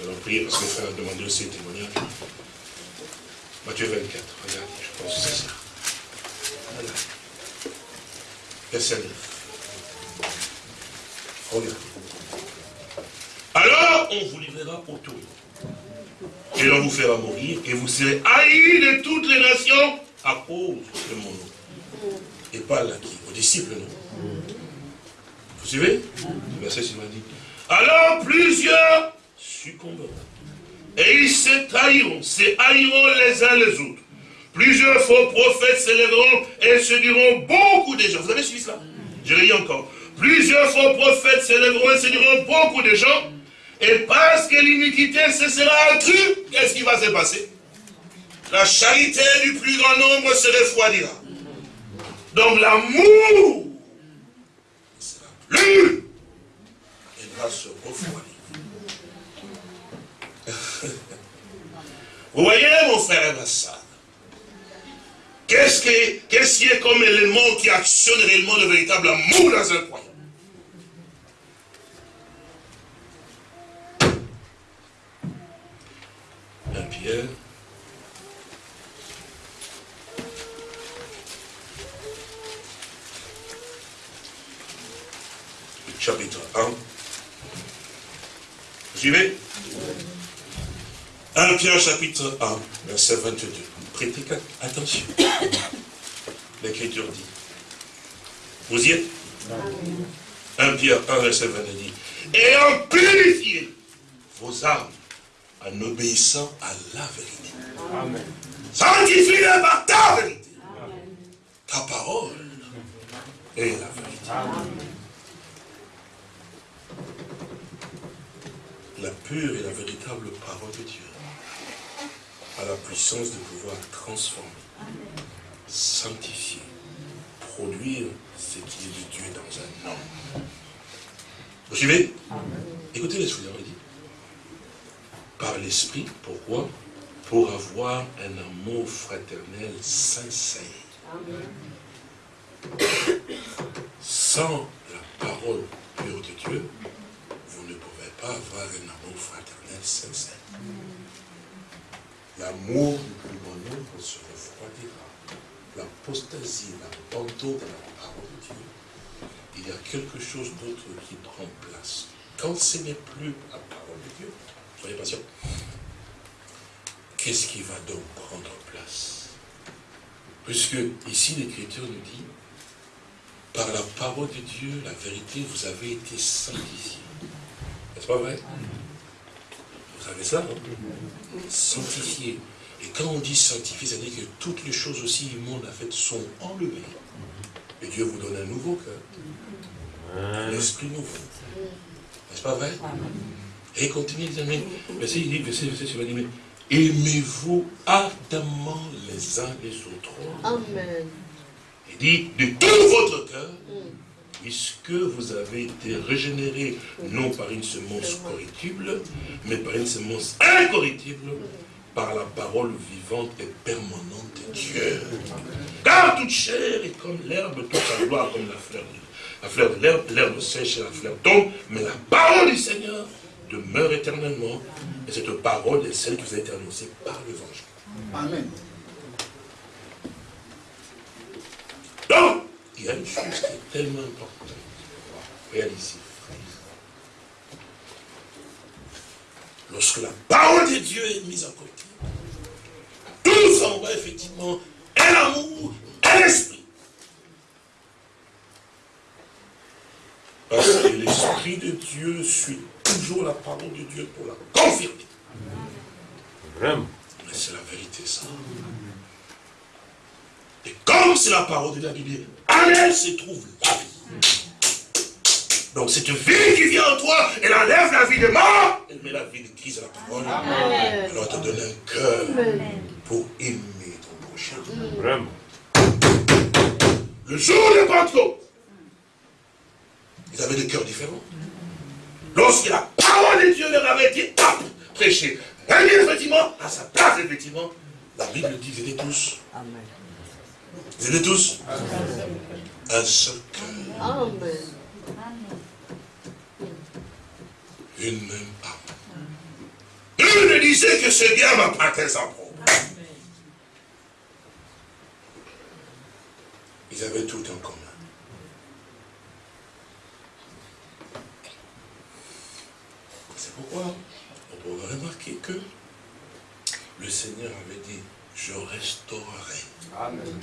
je vais prier parce que le frère a demandé aussi un témoignage. Matthieu 24, regardez, je pense que c'est ça. Voilà. Verset 9. Regardez. Alors, on vous livrera autour. Et l'on vous fera mourir, et vous serez haïs de toutes les nations à cause de mon nom. Et pas à qui Aux disciples, non Vous suivez Le. Alors plusieurs succomberont. Et ils se trahiront, se haïront les uns les autres. Plusieurs faux prophètes s'élèveront et se diront beaucoup de gens. Vous avez suivi cela Je lis encore. Plusieurs faux prophètes s'élèveront et se diront beaucoup de gens. Et parce que l'iniquité se sera accrue, qu'est-ce qui va se passer La charité du plus grand nombre se refroidira. Donc l'amour plus et va se refroidir. Vous voyez, mon frère et ma soeur, qu'est-ce qui est comme élément qui actionne réellement le véritable amour dans un croyant? Un Pierre. Chapitre 1. Vous suivez 1 Pierre chapitre 1, verset 22. Prêtez attention. L'Écriture dit. Vous y êtes 1 Pierre 1, verset 22 dit. Et en purifier vos âmes en obéissant à la vérité. Amen. Sanctifie-les par ta vérité. Ta parole est la vérité. La pure et la véritable parole de Dieu a la puissance de pouvoir transformer, sanctifier, produire ce qui est de Dieu dans un homme. Vous suivez? Écoutez les souliers, dit par l'Esprit. Pourquoi? Pour avoir un amour fraternel sincère. Sans la parole pure de Dieu, pas avoir un amour fraternel sincère. L'amour du plus grand nombre se refroidira. L'apostasie, l'abandon de la parole de Dieu, il y a quelque chose d'autre qui prend place. Quand ce n'est plus la parole de Dieu, Soyez patient. Qu'est-ce qui va donc prendre place? Puisque ici l'Écriture nous dit, par la parole de Dieu, la vérité, vous avez été sanctifiés. N'est-ce pas vrai Vous savez ça, non Sanctifiés. Et quand on dit sanctifié, ça veut dire que toutes les choses aussi immondes à fait sont enlevées. Et Dieu vous donne un nouveau cœur. Un esprit nouveau. N'est-ce pas vrai? Et continue, mais verset, il dit, verset, verset, il dit, mais aimez-vous ardemment les uns les autres. Amen. Il dit, de tout votre cœur, puisque vous avez été régénérés, non par une semence corruptible, mais par une semence incorruptible, par la parole vivante et permanente de Dieu? Car toute chair est comme l'herbe, toute sa gloire comme la fleur la fleur de l'herbe, l'herbe sèche et la fleur tombe, mais la parole du Seigneur demeure éternellement. Et cette parole est celle qui vous a été annoncée par l'évangile. Amen. Donc, il y a une chose qui est tellement importante réaliser. Lorsque la parole de Dieu est mise en côté, tout s'envoie effectivement un amour, un esprit. Parce que l'esprit de Dieu suit toujours la parole de Dieu pour la confirmer. Vraiment. Mais c'est la vérité, ça. Et comme c'est la parole de la Bible, en elle se trouve la vie. Donc cette vie qui vient en toi, elle enlève la vie de mort, elle met la vie de Christ à la parole. Amen. Alors elle te donne un cœur pour aimer ton prochain. Vraiment. Le jour de Pentecôte, ils avaient des cœurs différents. Lorsque la parole de Dieu leur avait dit, hop, prêcher. effectivement, à sa place, effectivement, la Bible dit, ils étaient tous. Amen. Étaient tous. Un seul cœur. Une même âme. Une ne disait que c'est bien ma patrie sans problème. Ils avaient tout en commun. C'est pourquoi on peut remarquer que le Seigneur avait dit, je restaurerai. Amen.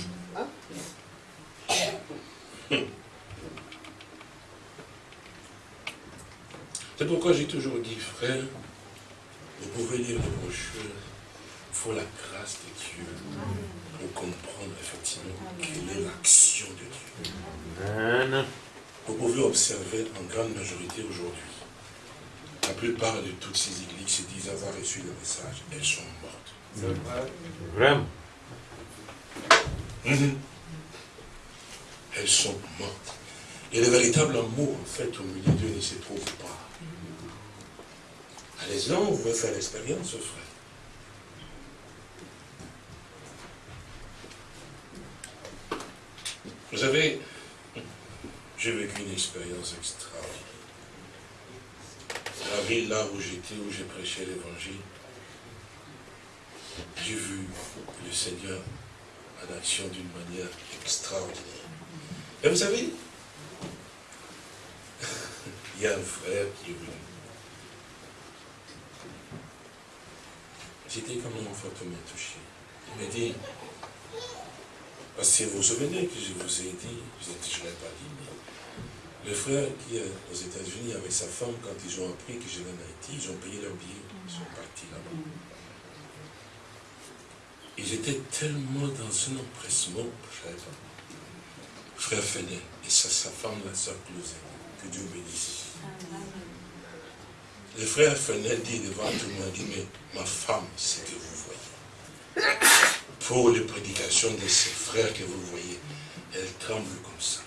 C'est pourquoi j'ai toujours dit, frère, vous pouvez lire les brochures, il faut la grâce de Dieu pour comprendre effectivement quelle est l'action de Dieu. Vous pouvez observer en grande majorité aujourd'hui, la plupart de toutes ces églises se disent avoir reçu le message, elles sont mortes. Vraiment. Mhm. Elles sont mortes. Et le véritable amour, en fait, au milieu d'eux ne se trouve pas. Allez-y, on veut faire l'expérience, frère. Vous savez, j'ai vécu une expérience extraordinaire. La ville là où j'étais, où j'ai prêché l'évangile, j'ai vu le Seigneur en action d'une manière extraordinaire? Et vous savez, il y a un frère qui est venu. J'étais comme un enfant touché. Il m'a dit, parce que vous vous souvenez que je vous ai dit, je ne l'ai pas dit, mais le frère qui est aux États-Unis avec sa femme, quand ils ont appris que je venais en Haïti, ils ont payé leur billet, ils sont partis là-bas. Ils étaient tellement dans un empressement. Frère Fenet et sa, sa femme, la sœur que Dieu bénisse. Le frère Fenel dit devant tout le monde, dit, mais ma femme, c'est que vous voyez. Pour les prédications de ses frères que vous voyez, elle tremble comme ça.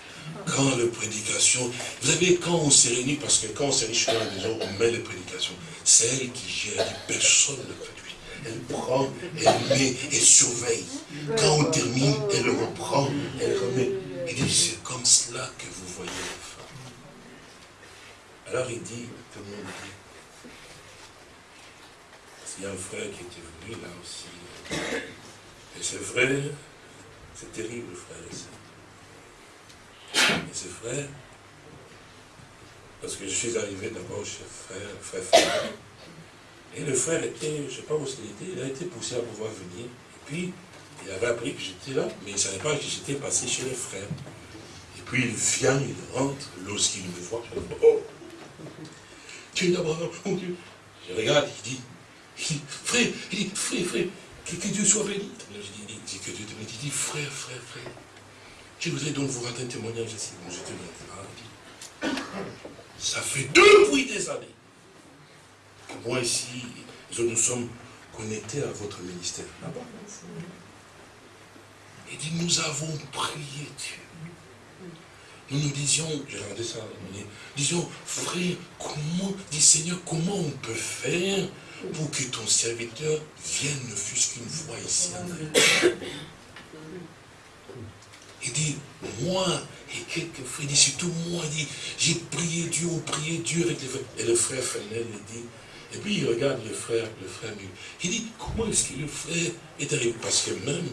Quand les prédications, vous savez, quand on s'est réunit, parce que quand on s'est réunit chez la maison, on met les prédications, c'est elle qui gère, personne ne peut lui. Elle prend, elle met, elle surveille. Quand on termine, elle reprend, elle remet. Il dit, c'est comme cela que vous voyez la femme. Alors il dit, tout le monde dit, il y a un frère qui était venu là aussi. Et c'est vrai, c'est terrible, frère et Et c'est vrai, parce que je suis arrivé d'abord chez frère, frère, frère. Et le frère était, je ne sais pas où il était, il a été poussé à pouvoir venir. Et puis, il avait appris que j'étais là, mais il ne savait pas que j'étais passé chez les frères. Et puis il vient, il rentre, lorsqu'il me voit, je dis, oh, tu es d'abord, mon Dieu. Je regarde, il dit, frère, il dit, frère, frère, que, Dieu soit béni. Je dis, dit, que Dieu te bénisse. Il dit, frère, frère, frère, je voudrais donc vous rendre un témoignage ici. Ça fait depuis des années moi ici, nous sommes connectés à votre ministère. Là-bas. Il dit, nous avons prié Dieu. Nous nous disions, j'ai regardé ça, nous disions, frère, comment, dit Seigneur, comment on peut faire pour que ton serviteur vienne ne fût-ce qu'une fois ici en Il dit, moi et quelques frères, il dit, surtout moi, il dit, j'ai prié Dieu, on prié Dieu avec les frères. Et le frère Fenel, il dit, et puis il regarde le frère, le frère Il dit, comment est-ce que le frère est arrivé? Parce que même,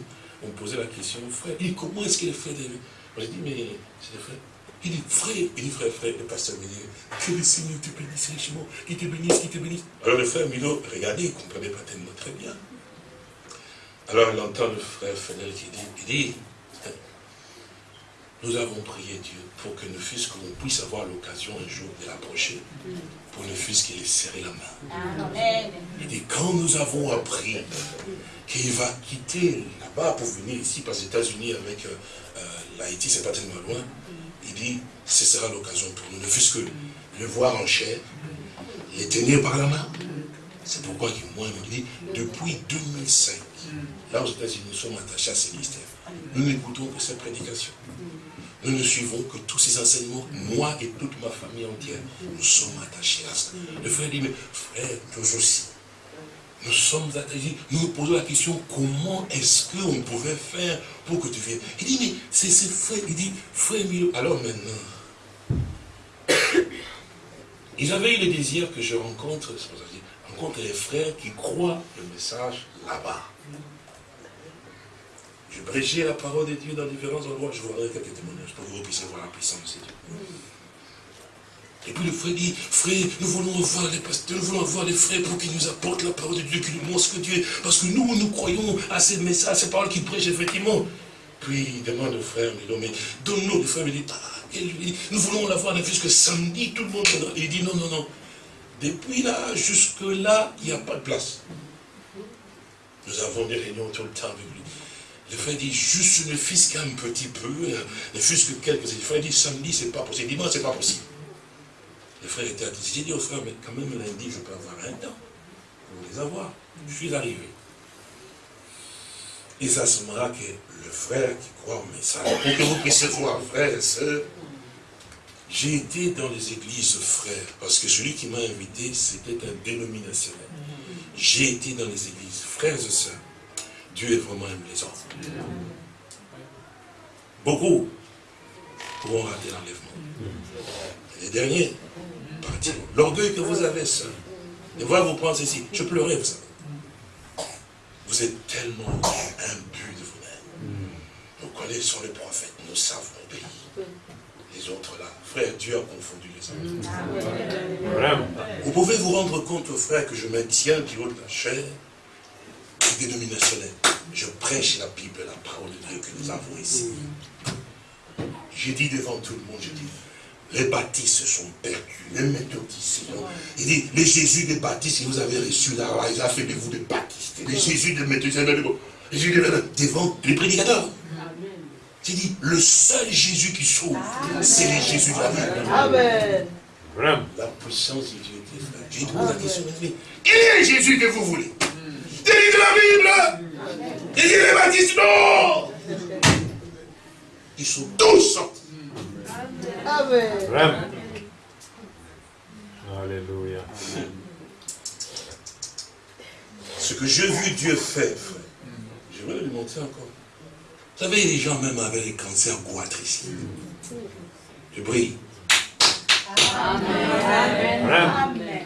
on posait la question au frère, il dit, comment est-ce que le frère est arrivé? J'ai dit, mais c'est le frère. Il dit, frère, il dit, frère, frère, le pasteur me que le Seigneur te bénisse richement, qu'il te bénisse, qu'il te bénisse. Alors le frère Milo, regardez, il ne comprenait pas tellement très bien. Alors il entend le frère Fenel qui dit, il dit, nous avons prié Dieu pour que ne fût-ce qu'on puisse avoir l'occasion un jour de l'approcher, pour ne fût-ce qu'il ait serré la main. Il dit, quand nous avons appris qu'il va quitter là-bas pour venir ici, parce les États-Unis avec euh, euh, l'Haïti, c'est pas tellement loin, il dit, ce sera l'occasion pour nous, ne fût-ce que le voir en chair, les tenir par la main. C'est pourquoi moi, il me dit, depuis 2005, là aux États-Unis, nous sommes attachés à ces mystères. Nous n'écoutons que ces prédications. Nous ne suivons que tous ces enseignements. Moi et toute ma famille entière, nous sommes attachés à ça. Le frère dit, mais frère, nous aussi, nous sommes attachés. Nous nous posons la question, comment est-ce qu'on pouvait faire pour que tu viennes? Il dit, mais c'est ce frère. Il dit, frère Milo, alors maintenant, ils avaient eu le désir que je rencontre, rencontre les frères qui croient le message là-bas. Je prêchais la parole de Dieu dans différents endroits. Je vous donnerai quelques témoignages pour que vous puissiez voir la puissance de Dieu. Et puis le frère dit, frère, nous voulons voir les pasteurs, nous voulons voir les frères pour qu'ils nous apportent la parole de Dieu, qu'ils nous montrent ce que Dieu est. Parce que nous, nous croyons à ces messages, à ces paroles qu'il prêche effectivement. Puis il demande au frère, mais, mais donne-nous, le frère me dit, ah, nous voulons la voir, ne que samedi, tout le monde. Il dit, non, non, non. Depuis là, jusque là, il n'y a pas de place. Nous avons des réunions tout le temps avec lui. Le frère dit, juste ne fût-ce qu'un petit peu, ne fût-ce que quelques... Le frère dit, samedi, c'est pas possible. Dimanche, c'est pas possible. Le frère était attentif. J'ai dit au frère, mais quand même lundi, je peux avoir un temps pour les avoir. Je suis arrivé. Et ça se que le frère qui croit au message, pour que vous puissiez voir, frère et soeur, j'ai été dans les églises frères, parce que celui qui m'a invité, c'était un dénominationnel. J'ai été dans les églises, frères et sœurs. Dieu est vraiment un les Beaucoup pourront rater l'enlèvement. Les derniers partiront. L'orgueil que vous avez, ça. Et voilà, vous pensez ici. Je pleurais, vous savez. Vous êtes tellement imbu de vous-même. Nous connaissons les prophètes, nous savons le pays. Les autres là, frère, Dieu a confondu les hommes. Vous pouvez vous rendre compte, frère, que je maintiens du haut de la chair dénominationnel. Je prêche la Bible, la parole de Dieu que nous avons ici. J'ai dit devant tout le monde, j'ai dit, les baptistes se sont perdus, les méthodistes. Il dit, les Jésus des baptistes, vous avez reçu là, ils ont fait de vous des baptistes. Les Jésus des méthodistes, les Jésus devant les prédicateurs. J'ai dit, le seul Jésus qui sauve, c'est les Jésus de la Bible. Amen. La puissance de Dieu était frère. J'ai posé la question, quel est Jésus que vous voulez? De la Bible. Il dit les baptistes, non. Ils sont tous sortis. Amen. Alléluia. Ce que j'ai vu Dieu faire, frère, je vais lui montrer encore. Vous savez, les gens même avec les cancers goitres ici. Je brille. Amen. Amen.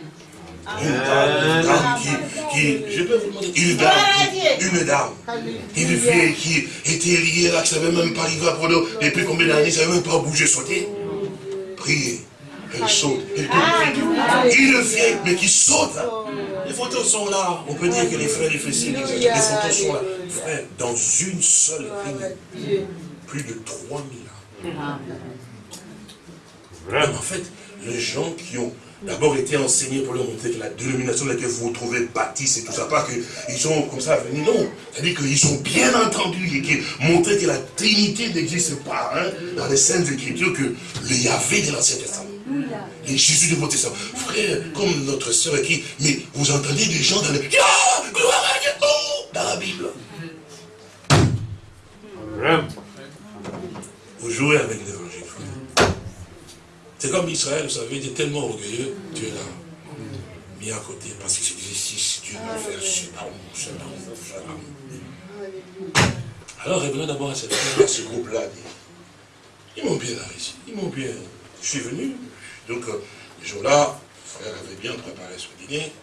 Une dame, qui, je peux vous demander, une dame, une dame, une vieille qui était liée là, qui ne savait même pas arriver à Bordeaux, depuis combien d'années, ne savait même pas bouger, sauter. Priez, elle saute, elle Une vieille, mais qui saute. Les photos sont là. On peut dire que les frères, les fessiers, les photos sont là. Frère, dans une seule ligne, plus de 3000 ans. En fait, les gens qui ont d'abord été enseignés pour leur montrer que la dénomination dans laquelle vous vous trouvez baptiste et tout ça, pas qu'ils sont comme ça venus, non. C'est-à-dire qu'ils ont bien entendu et qui montré que la Trinité n'existe pas hein, dans les Saintes Écritures, que le Yahvé de l'Ancien Testament. Et Jésus de votre Testament. Frère, comme notre sœur qui, mais vous entendez des gens dans le... Ah, gloire à Dieu, dans la Bible. Vous jouez avec l'évangile. C'est comme Israël, vous savez, il était tellement orgueilleux, Dieu l'a mis à côté, parce que c'est si Dieu va faire shalom, shalom, shalom. Alors revenons d'abord à, ce groupe-là. Ils m'ont bien réussi, ils m'ont bien... Je suis venu, donc euh, ce jour-là, le frère avait bien préparé son dîner,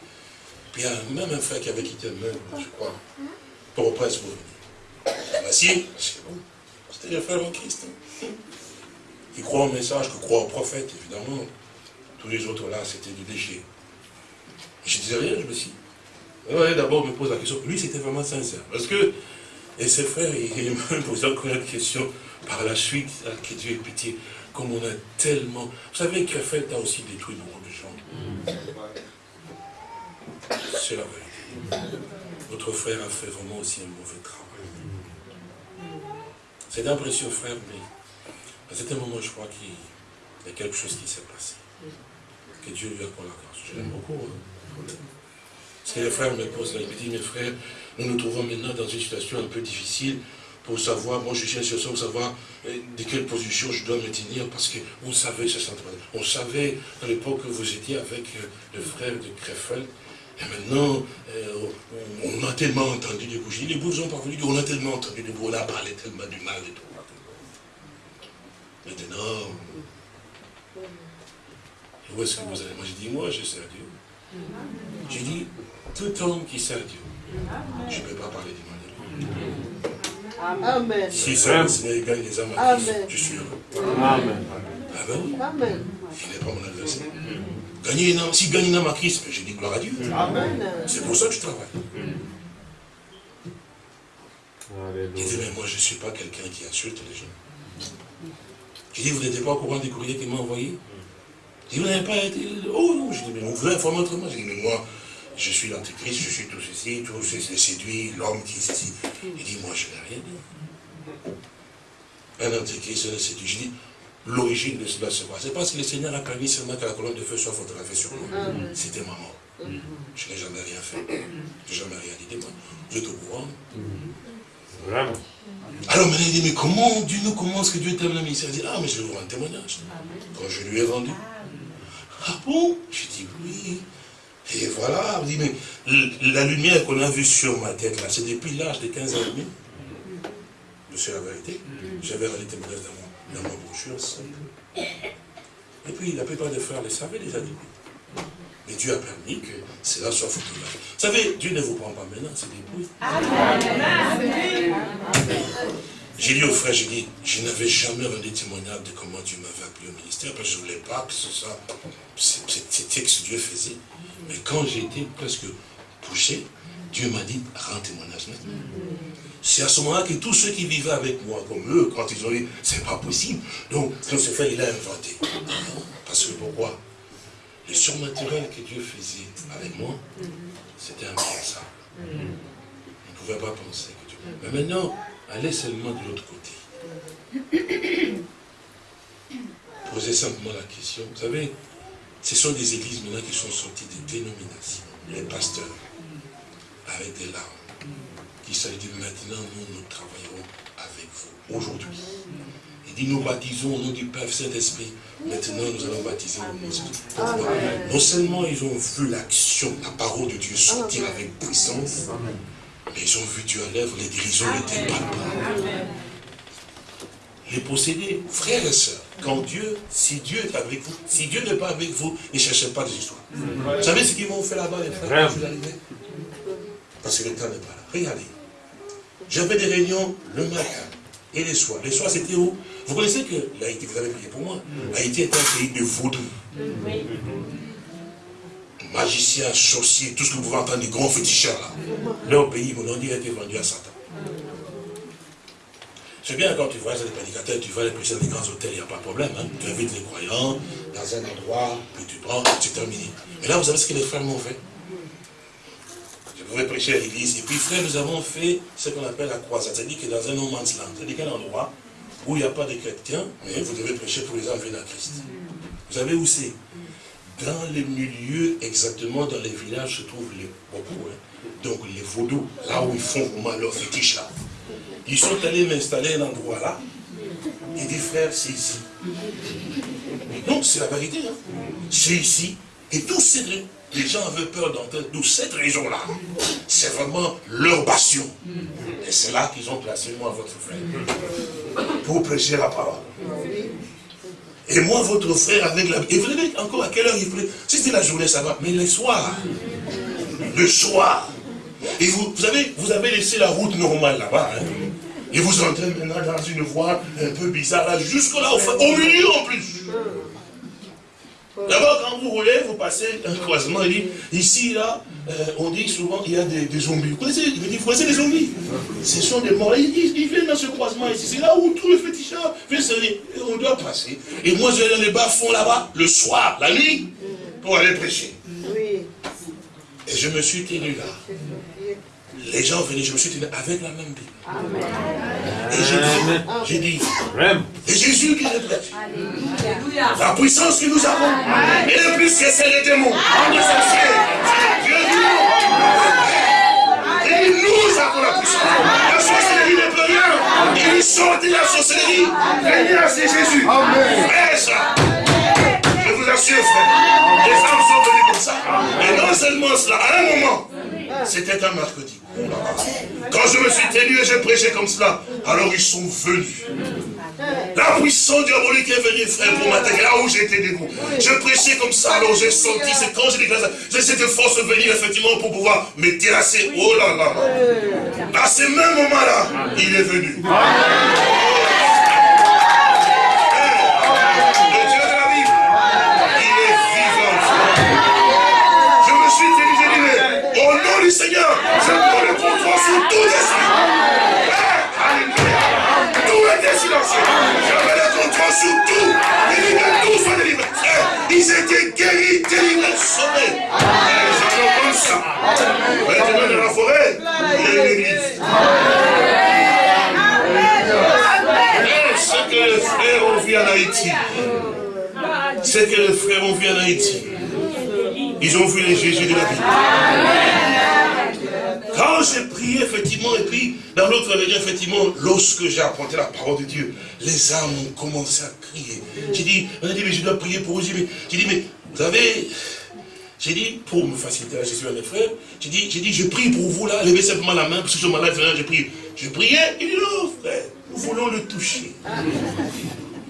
puis il y a même un frère qui avait quitté le même, je crois, pour au prince pour venir. Voici, c'est bon, c'était le frère en Christ. Hein qui croient au message, qui croient au prophète, évidemment. Tous les autres là, c'était du déchet. Je disais rien, je me suis dit. D'abord, me pose la question. Lui, c'était vraiment sincère. Parce que, et ses frères, il me posé encore une question par la suite, que Dieu ait pitié. Comme on a tellement. Vous savez qu'Afel a aussi détruit beaucoup de gens. C'est la vérité. Votre frère a fait vraiment aussi un mauvais travail. C'est un précieux frère, mais À certain moment, je crois qu'il y a quelque chose qui s'est passé. Que Dieu lui accorde la grâce. Je l'aime beaucoup. Hein. Parce que les frères me posent là, il me dit, mes frères, nous nous trouvons maintenant dans une situation un peu difficile pour savoir, moi je cherche sur pour savoir euh, de quelle position je dois me tenir, parce que on savait ce On savait à l'époque que vous étiez avec euh, le frère de Krefeld, et maintenant, euh, on, a tellement entendu des bougies. Les bouches sont parvenus, on a tellement entendu des bougies, on a parlé tellement du mal et tout. Maintenant, où est-ce que vous allez? Moi, j'ai dit, moi, je sers Dieu. J'ai dit, tout homme qui sert Dieu, je ne peux pas parler du mal de lui. Amen. Si ça, le Seigneur gagne les âmes à Christ, je suis heureux. Amen. Amen. Amen. Il n'est pas mon adversaire. Gagner une âme, si gagne une âme à Christ, je dis gloire à Dieu. Amen. C'est pour ça que je travaille. Il dit, mais moi je ne suis pas quelqu'un qui insulte les gens. Je dis, vous n'êtes pas au courant des courriers qu'il m'a envoyés? Il dit, vous n'avez pas été... Oh non, je dis, mais on vous informe autrement. Je dis, mais moi, je suis l'antéchrist, je suis tout ceci, tout ceci, séduit, l'homme qui est ceci. Il dit, moi je n'ai rien dit. Un antéchrist, un séduit. Je dis, l'origine de cela se voit. C'est parce que le Seigneur a permis seulement que la colonne de feu soit photographiée sur moi. C'était ma mort. Je n'ai jamais rien fait. Je n'ai jamais rien dit moi. Vous êtes au courant? Vraiment. Alors maintenant il dit, mais comment Dieu nous commence que Dieu t'aime la mission Il dit, ah mais je vais vous rendre témoignage. Quand je lui ai rendu. Ah bon? Je dis, oui. Et voilà, on dit, mais la lumière qu'on a vue sur ma tête, là, c'est depuis l'âge de 15 ans et demi. C'est la vérité. J'avais rendu témoignage dans, dans ma brochure. Et puis, la plupart des frères les savaient déjà depuis. Mais Dieu a permis que cela soit photographié. Vous savez, Dieu ne vous prend pas maintenant, c'est des bruits. J'ai dit au frère, j'ai dit, je n'avais jamais rendu témoignage de comment Dieu m'avait appelé au ministère, parce que je ne voulais pas que ce soit, c'était ce que Dieu faisait. Mais quand j'ai été presque touché, Dieu m'a dit, rends témoignage maintenant. C'est à ce moment-là que tous ceux qui vivaient avec moi, comme eux, quand ils ont dit, c'est pas possible. Donc, ce fait, il a inventé. Parce que pourquoi? Le surnaturel que Dieu faisait avec moi, c'était impensable. On ne pouvait pas penser que Dieu... Mais maintenant, allez seulement de l'autre côté. Posez simplement la question. Vous savez, ce sont des églises maintenant qui sont sorties des dénominations. Les pasteurs, avec des larmes, qui dit maintenant nous, nous travaillerons avec vous, aujourd'hui. Dit nous baptisons au nom du Père Saint-Esprit. Maintenant nous allons baptiser au nom de Non seulement ils ont vu l'action, la parole de Dieu sortir avec puissance, mais ils ont vu Dieu à l'œuvre, les dirigeants n'étaient pas Les possédés, frères et sœurs, quand Dieu, si Dieu est avec vous, si Dieu n'est pas avec vous, ne cherchez pas des histoires. Vous savez ce qu'ils vont faire là-bas, les frères, quand vous arrivez Parce que le temps n'est pas là. Regardez. J'avais des réunions le matin et les soirs. Les soirs, c'était où? Vous connaissez que l'Haïti, vous avez prié pour moi, Haïti est un pays de vaudou. Magiciens, sorciers, tout ce que vous pouvez entendre, des grands féticheurs là. Leur pays, mon nom a été vendu à Satan. C'est bien quand tu vois des prédicateurs, tu vas les prêcher dans des grands hôtels, il n'y a pas de problème. Hein. Tu invites les croyants dans un endroit, puis tu prends, c'est terminé. Mais là, vous savez ce que les frères m'ont fait? Je pouvais prêcher à l'église. Et puis, frère, nous avons fait ce qu'on appelle la croisade. C'est-à-dire que dans un no man's land, c'est-à-dire un endroit? Où il n'y a pas de chrétiens, mais vous devez prêcher pour les enlever à Christ. Vous savez où c'est? Dans les milieux, exactement dans les villages, se trouvent les beaucoup. Hein. Donc les vaudous, là où ils font vraiment leur fétiche là. Ils sont allés m'installer un endroit là. Et dit, frère, c'est ici. Donc, c'est la vérité. Hein. C'est ici. Et tous ces les gens avaient peur d'entrer d'où cette région-là. C'est vraiment leur passion. Et c'est là qu'ils ont placé moi, votre frère. Pour prêcher la parole. Et moi, votre frère, avec la... Et vous savez encore à quelle heure il plaît Si c'était la journée, ça va. Mais le soir, le soir, et vous, vous, savez, vous avez laissé la route normale là-bas. Hein. Et vous entrez maintenant dans une voie un peu bizarre, là, jusque-là, au, au, milieu en plus. D'abord, quand vous roulez, vous passez un croisement, il dit, ici, là, euh, on dit souvent, il y a des, zombies. Vous connaissez, il dit, vous connaissez les zombies? Ce sont des morts. Ils, viennent dans ce croisement ici. C'est là où fétichards viennent se On doit passer. Et moi, je vais dans les bas-fonds là-bas, le soir, la nuit, pour aller prêcher. Et je me suis tenu là. Les gens venaient, je me suis tenu avec la même Bible. Et j'ai dit, j'ai dit, et Jésus qui le prêche. La puissance que nous avons, et le plus que c'est les démons, c'est Dieu Et nous avons la puissance. La sorcellerie ne peut rien. Il sort de la sorcellerie. Seigneur, c'est Jésus. Frère, ça. Je vous assure, frère. Les femmes sont venues comme ça. Et non seulement cela, à un moment, c'était un mercredi. Quand je me suis tenu et j'ai prêché comme cela, alors ils sont venus. La puissance diabolique est venue, frère, pour m'attaquer là où j'étais debout. Je prêchais comme ça, alors j'ai senti, c'est quand j'ai déclaré ça, j'ai cette force venir effectivement pour pouvoir me terrasser. Oh là là là. À ce même moment-là, il est venu. Seigneur, je le contrôle sur tout esprit. Alléluia. Tout était silencieux. J'avais le contrôle sur tout. Et que tout soit délivré. Ils étaient guéris, délivrés, sauvés. Les gens comme ça. Maintenant, dans la forêt, il y a une église. Ce que les frères ont vu en Haïti, ce que les frères ont vu en Haïti, ils ont vu les Jésus de la vie. Quand j'ai prié, effectivement, et puis, dans l'autre réveillon, effectivement, lorsque j'ai apporté la parole de Dieu, les âmes ont commencé à crier. J'ai dit, on a dit, mais je dois prier pour vous. J'ai dit, mais vous savez, j'ai dit, pour me faciliter la gestion à mes frères, j'ai dit, j'ai dit, je prie pour vous là, levez simplement la main, parce que je suis malade, j'ai prié. Je priais, il dit, non, frère, nous voulons le toucher.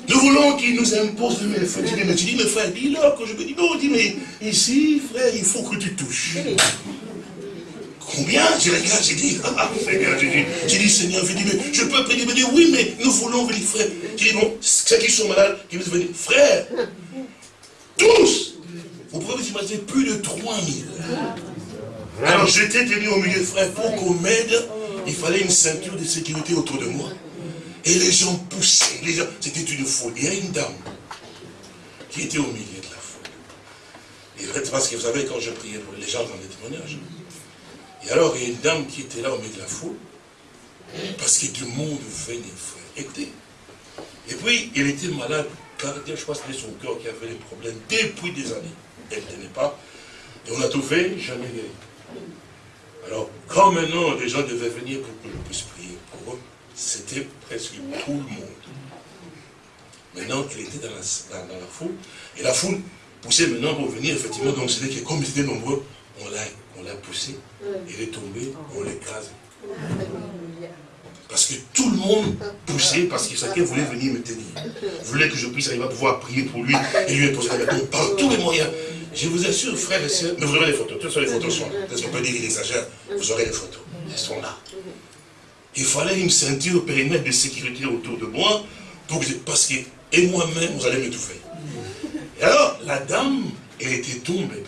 Nous voulons qu'il nous impose de mettre. J'ai dit, mais, frère, dis-leur que je me dis, non, dis, mais ici, frère, il faut que tu touches. Combien Je regarde, j'ai dit, ah, Seigneur, j'ai dit, j'ai dit, Seigneur, dit, mais je peux prier, il me dit, oui, mais nous voulons venir, frère. J'ai dit, bon, ceux qui sont malades, qui veulent venir, frère, tous, vous pouvez vous imaginer plus de 3000. Alors j'étais tenu au milieu, frère, pour qu'on m'aide, il fallait une ceinture de sécurité autour de moi. Et les gens poussaient, les gens, c'était une foule. Il y a une dame qui était au milieu de la foule. Et parce que vous savez, quand je priais pour les gens dans les témoignages, et alors, il y a une dame qui était là au milieu de la foule, parce que du monde venait, frère. Écoutez. Et puis, elle était malade, cardiaque, je crois que c'était son cœur qui avait des problèmes depuis des années. Elle ne tenait pas. Et on a tout fait, jamais guéri. Alors, quand maintenant les gens devaient venir pour que je puisse prier pour eux, c'était presque tout le monde. Maintenant, elle était dans la, dans la foule, et la foule poussait maintenant pour venir, effectivement, donc c'était que comme ils étaient nombreux, on l'a on l'a poussé, il est tombé, on l'écrase. Parce que tout le monde poussait, parce que chacun voulait venir me tenir. Voulait que je puisse arriver à pouvoir prier pour lui et lui imposer la main. par tous les moyens. Je vous assure, frères et sœurs, mais vous aurez les photos. Toutes les photos sont là. Parce qu'on peut dire qu'il exagère? Vous aurez les photos. Elles sont là. Il fallait une ceinture périmètre de sécurité autour de moi, pour que, parce que, et moi-même, vous allez m'étouffer. Et alors, la dame, elle était tombée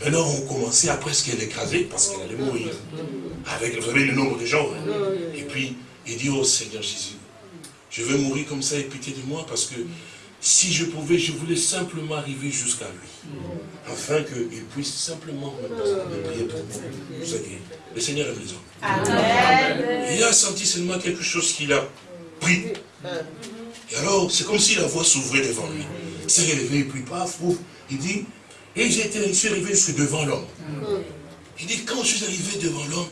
et maintenant, on commençait à presque l'écraser parce qu'elle allait mourir. Avec, vous savez, le nombre de gens. Hein. Et puis, il dit, oh Seigneur Jésus, je veux mourir comme ça et pitié de moi parce que si je pouvais, je voulais simplement arriver jusqu'à lui. Afin qu'il puisse simplement me prier pour moi. Vous savez, le Seigneur est maison. Il a senti seulement quelque chose qu'il a pris. Et alors, c'est comme si la voix s'ouvrait devant lui. Il s'est relevé et puis paf, il dit, et j'étais, je suis arrivé devant l'homme. Il dit, quand je suis arrivé devant l'homme,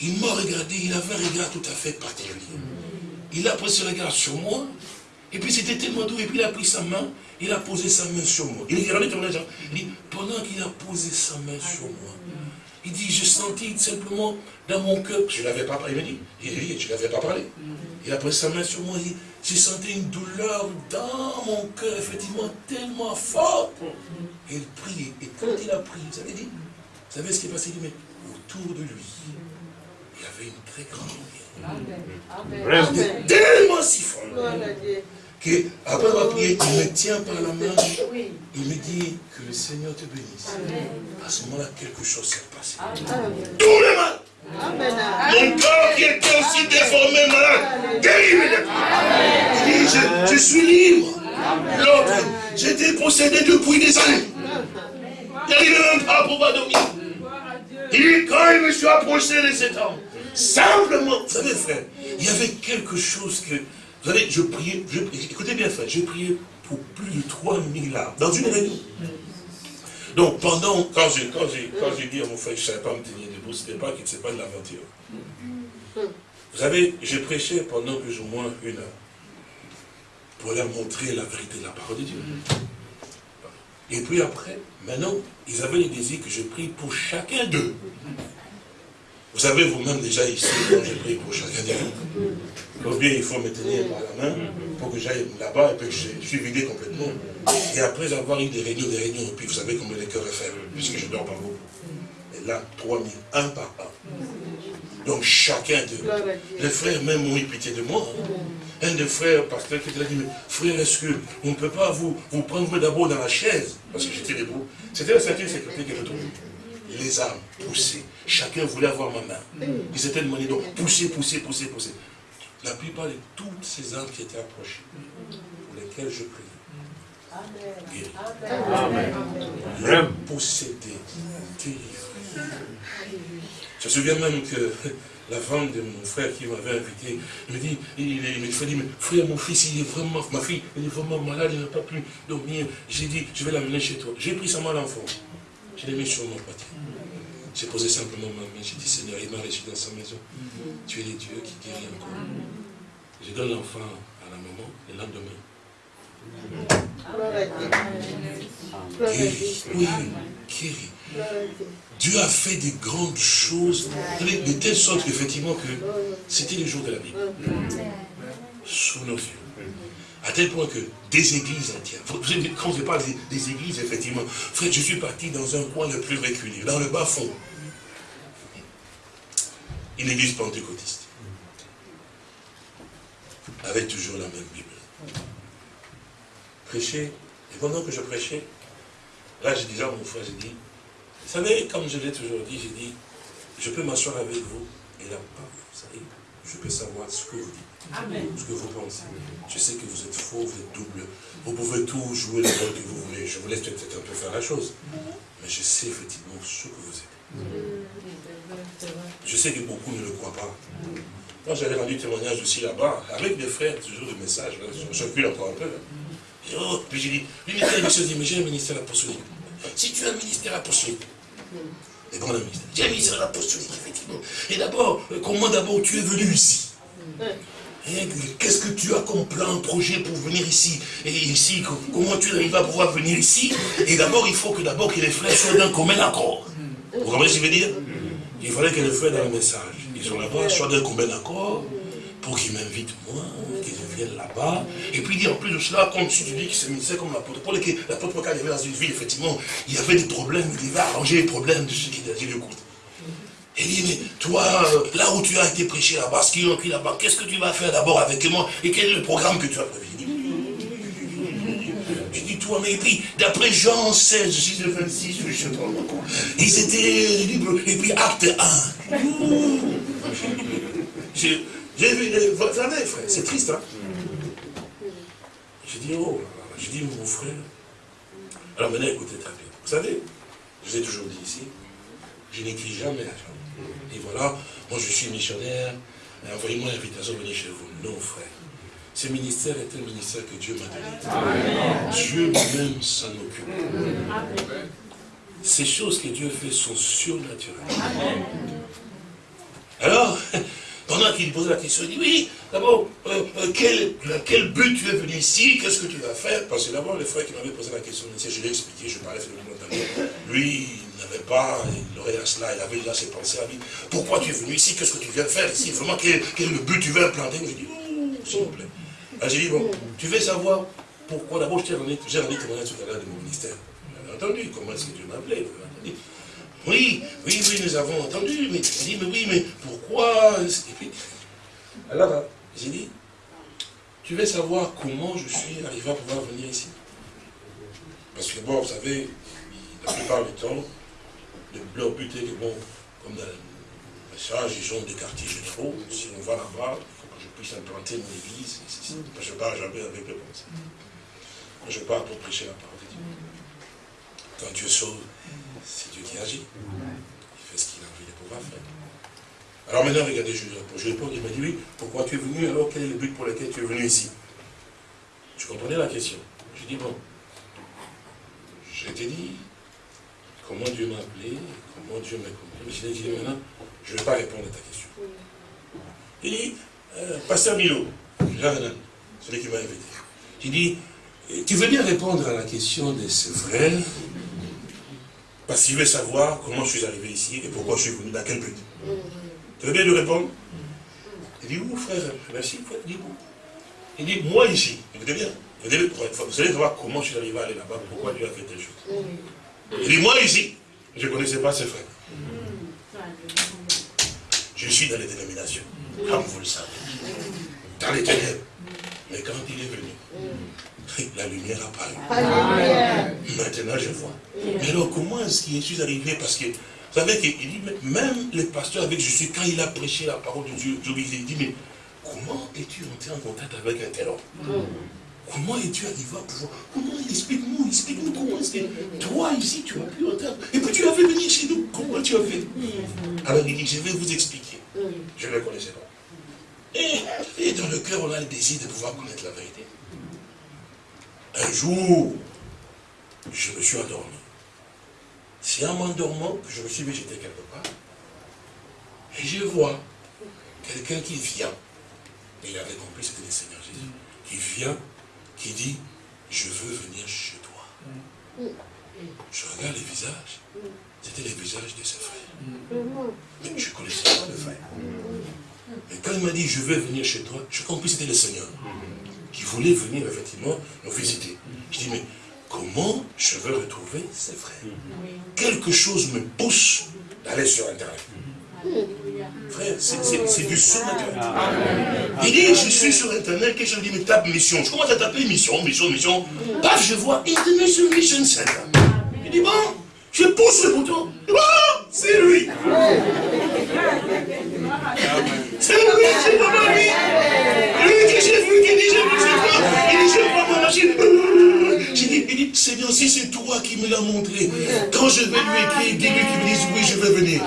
il m'a regardé, il avait un regard tout à fait particulier. Il a pris ce regard sur moi, et puis c'était tellement doux, et puis il a pris sa main, il a posé sa main sur moi. Il dit, il dit pendant qu'il a posé sa main sur moi, il dit, je sentis simplement dans mon cœur, je ne l'avais pas parlé, il m'a dit, je ne l'avais pas parlé. Il a pris sa main sur moi, il dit, j'ai senti une douleur dans mon cœur, effectivement, tellement forte. Et il prie, et quand il a prié, vous avez dit, vous savez ce qui est passé Il dit, mais autour de lui, il y avait une très grande lumière. Il était tellement si fort. Qu'après avoir prié, il me tient par la main, il me dit que le Seigneur te bénisse. À ce moment-là, quelque chose s'est passé. Tout le mal mon corps qui était aussi déformé, malade, guéri je, je suis libre. L'autre, j'étais possédé depuis des années. Il n'arrivait même pas à pouvoir dormir. Et quand il me suis approché de cet homme, Simplement, vous savez frère, il y avait quelque chose que, vous savez, je priais, écoutez bien frère, j'ai prié pour plus de 3000 âmes, dans une réunion. Donc pendant, quand j'ai quand j'ai dit à mon frère je ne savais pas me tenir debout, ce n'était pas pas de l'aventure. Vous savez, j'ai prêché pendant plus ou moins une heure pour leur montrer la vérité de la parole de Dieu. Et puis après, maintenant, ils avaient le désir que je prie pour chacun d'eux. Vous savez vous-même déjà ici, quand je prie pour chacun d'eux. Combien il faut me tenir par la main? Pour que j'aille là-bas et que je, suis vidé complètement. Et après avoir eu des réunions, des réunions, et puis vous savez comment les cœurs est faible, puisque je dors pas beaucoup. Et là, 3000, un par un. Donc chacun d'eux. Les frères même ont eu pitié de moi. Hein. Un des frères, pasteur, qui a dit, mais frère, est-ce qu'on ne peut pas vous, vous prendre d'abord dans la chaise? Parce que j'étais debout. C'était la ceinture sécurité que je trouvais. Les armes poussées. Chacun voulait avoir ma main. Ils étaient demandés donc pousser, pousser, pousser, pousser. La plupart de toutes ces armes qui étaient approchées, pour lesquelles je priais, Amen. Amen. Possédé, Je me souviens même que la femme de mon frère qui m'avait invité, me dit, il, me dit, frère, mon fils, il est vraiment, ma fille, elle est vraiment malade, il n'a pas pu dormir. J'ai dit, je vais l'amener chez toi. J'ai pris sa main l'enfant. Je l'ai mis sur mon poitier. J'ai posé simplement ma main. J'ai dit, Seigneur, il m'a reçu dans sa maison. Tu es le Dieu qui guérit encore. Je donne l'enfant à la maman le lendemain. Guéri. Oui, guéri. Dieu a fait des grandes choses, de telle sorte qu'effectivement que c'était le jour de la Bible. Sous nos yeux. À tel point que des églises entières, quand je parle des, églises, effectivement, frère, je suis parti dans un coin le plus reculé, dans le bas fond. Une église pentecôtiste. Avec toujours la même Bible. Prêcher, et pendant que je prêchais, là j'ai déjà mon frère, j'ai dit, vous savez, comme je l'ai toujours dit, j'ai dit, je peux m'asseoir avec vous, et là, vous savez, je peux savoir ce que vous dites, ce que vous pensez. Je sais que vous êtes faux, vous êtes double. Vous pouvez tout jouer le rôle que vous voulez. Je vous laisse peut-être un peu faire la chose. Mais je sais effectivement ce que vous êtes. Je sais que beaucoup ne le croient pas. Quand j'avais rendu témoignage aussi là-bas, avec des frères, toujours des messages, je recule encore un peu. Oh, puis j'ai dit, ministère dit, mais j'ai un ministère apostolique. Si tu as un ministère apostolique, et bon, j'ai un ministère apostolique, effectivement. Et d'abord, euh, comment d'abord tu es venu ici Qu'est-ce que tu as comme plan, projet pour venir ici Et ici, comment tu arrives à pouvoir venir ici? Et d'abord, il faut que d'abord que les frères soient d'un commun accord. Vous comprenez ce que je veux dire? Il fallait que les frères dans le message, ils sont là-bas, soient d'un commun accord, pour qu'ils m'invitent moi, là-bas. Et puis dit en plus de cela, comme tu dis que c'est ministère comme l'apôtre Paul, et que l'apôtre Paul, quand il avait dans une ville, effectivement, il y avait des problèmes, il devait arranger les problèmes de ceux qui étaient le compte. Et il dit, mais toi, euh, là où tu as été prêché là-bas, ce qui ont pris là-bas, qu'est-ce que tu vas faire d'abord avec moi Et quel est le programme que tu as prévu? Je dis, toi, mais puis, d'après Jean 16, 6 26, je sais pas ils étaient libres, et puis acte 1. J'ai vu, vous savez, frère, c'est triste, hein? J'ai dit, oh, j'ai dit, mon frère. Alors maintenant, écoutez très bien. Vous savez, je vous ai toujours dit ici, je n'écris jamais la chambre. Et voilà, moi je suis missionnaire, envoyez-moi l'invitation de venir chez vous. Non, frère. Ce ministère est un ministère que Dieu m'a donné. Dieu lui-même s'en occupe. Ces choses que Dieu fait sont surnaturelles. Alors, pendant qu'il posait la question, il dit, oui, d'abord, euh, euh, quel, quel, but tu es venu ici? Qu'est-ce que tu vas faire? Parce que d'abord, le frère qui m'avait posé la question, je lui ai expliqué, je parlais de Lui, il n'avait pas, il aurait à cela, il avait déjà ses pensées à lui. Pourquoi tu es venu ici? Qu'est-ce que tu viens faire ici? Vraiment, quel, quel, est le but? Tu veux implanter? J'ai dit, oh, s'il vous plaît. j'ai dit, bon, tu veux savoir pourquoi? D'abord, j'ai rendu témoignage tout à l'heure de mon ministère. Vous avez entendu comment est-ce que Dieu m'appelait oui, oui, oui, nous avons entendu, mais il dit, mais oui, mais pourquoi Et puis, alors, j'ai dit, tu veux savoir comment je suis arrivé à pouvoir venir ici? Parce que bon, vous savez, la plupart du temps, leur but est que bon, comme dans le message, ils ont des quartiers généraux, si on va là-bas, il faut que je puisse implanter mon église, je pars jamais avec le pensée. Je pars pour prêcher la parole de Dieu. Quand Dieu sauve, c'est Dieu qui agit. Il fait ce qu'il a envie de pouvoir faire. Alors maintenant, regardez, je. Je réponds, il m'a dit, oui, pourquoi tu es venu alors Quel est le but pour lequel tu es venu ici? Je comprenais la question. Je dis, bon, je t'ai dit comment Dieu m'a appelé, comment Dieu m'a compris. Je dit, maintenant, je ne vais pas répondre à ta question. Il dit, euh, Pasteur Milo, celui qui m'a invité. Il dit, tu veux bien répondre à la question de ce frère parce qu'il veut savoir comment je suis arrivé ici et pourquoi je suis venu, dans quel but. Tu veux bien lui répondre Il dit, où frère Merci, frère. Il dit, où Il dit, moi ici. Écoutez bien. Vous allez savoir comment je suis arrivé à aller là-bas, pourquoi Dieu a fait telle chose. Il dit, moi ici. Je ne connaissais pas ses frères. Je suis dans les dénominations, comme vous le savez. Dans les ténèbres. Mais quand il est venu, la lumière a paru. Maintenant, je vois. Mais alors, comment est-ce que je suis arrivé? Parce que, vous savez qu'il dit, même les pasteurs avec Jésus, quand il a prêché la parole de Dieu, il dit, mais comment es-tu entré en contact avec un tel homme? Comment es-tu arrivé à pouvoir? Comment Explique-nous, explique-nous comment est-ce que toi ici tu as pu entendre. Et puis tu as fait venir chez nous. Comment tu as fait? Alors il dit, je vais vous expliquer. Je ne le connaissais pas. Et, dans le cœur, on a le désir de pouvoir connaître la vérité. Un jour, je me suis endormi. C'est en m'endormant que je me suis végété quelque part. Et je vois quelqu'un qui vient. Et il avait compris, c'était le Seigneur Jésus. Qui vient, qui dit, je veux venir chez toi. Je regarde les visages. C'était les visages de ses frères. Mais je ne connaissais pas le frère. Et quand il m'a dit, je veux venir chez toi, je compris que c'était le Seigneur qui voulait venir effectivement nous visiter. Je dis, mais comment je veux retrouver ses frères? Quelque chose me pousse d'aller sur Internet. Frère, c'est du surnaturel. Il dit, je suis sur Internet, et je dis, mais tape mission. Je commence à taper mission, mission, mission. Paf, je vois International Mission Center. Il dit, bon, je pousse le bouton. Oh, c'est lui. C'est lui, c'est pas lui. Lui que j'ai vu, qui dit, j'ai vu, c'est toi. Il dit, je vois ma machine. J'ai dit, il dit, Seigneur, si c'est toi qui me l'as montré, quand je vais lui écrire, dis-lui qu'il me dise, oui, je vais venir.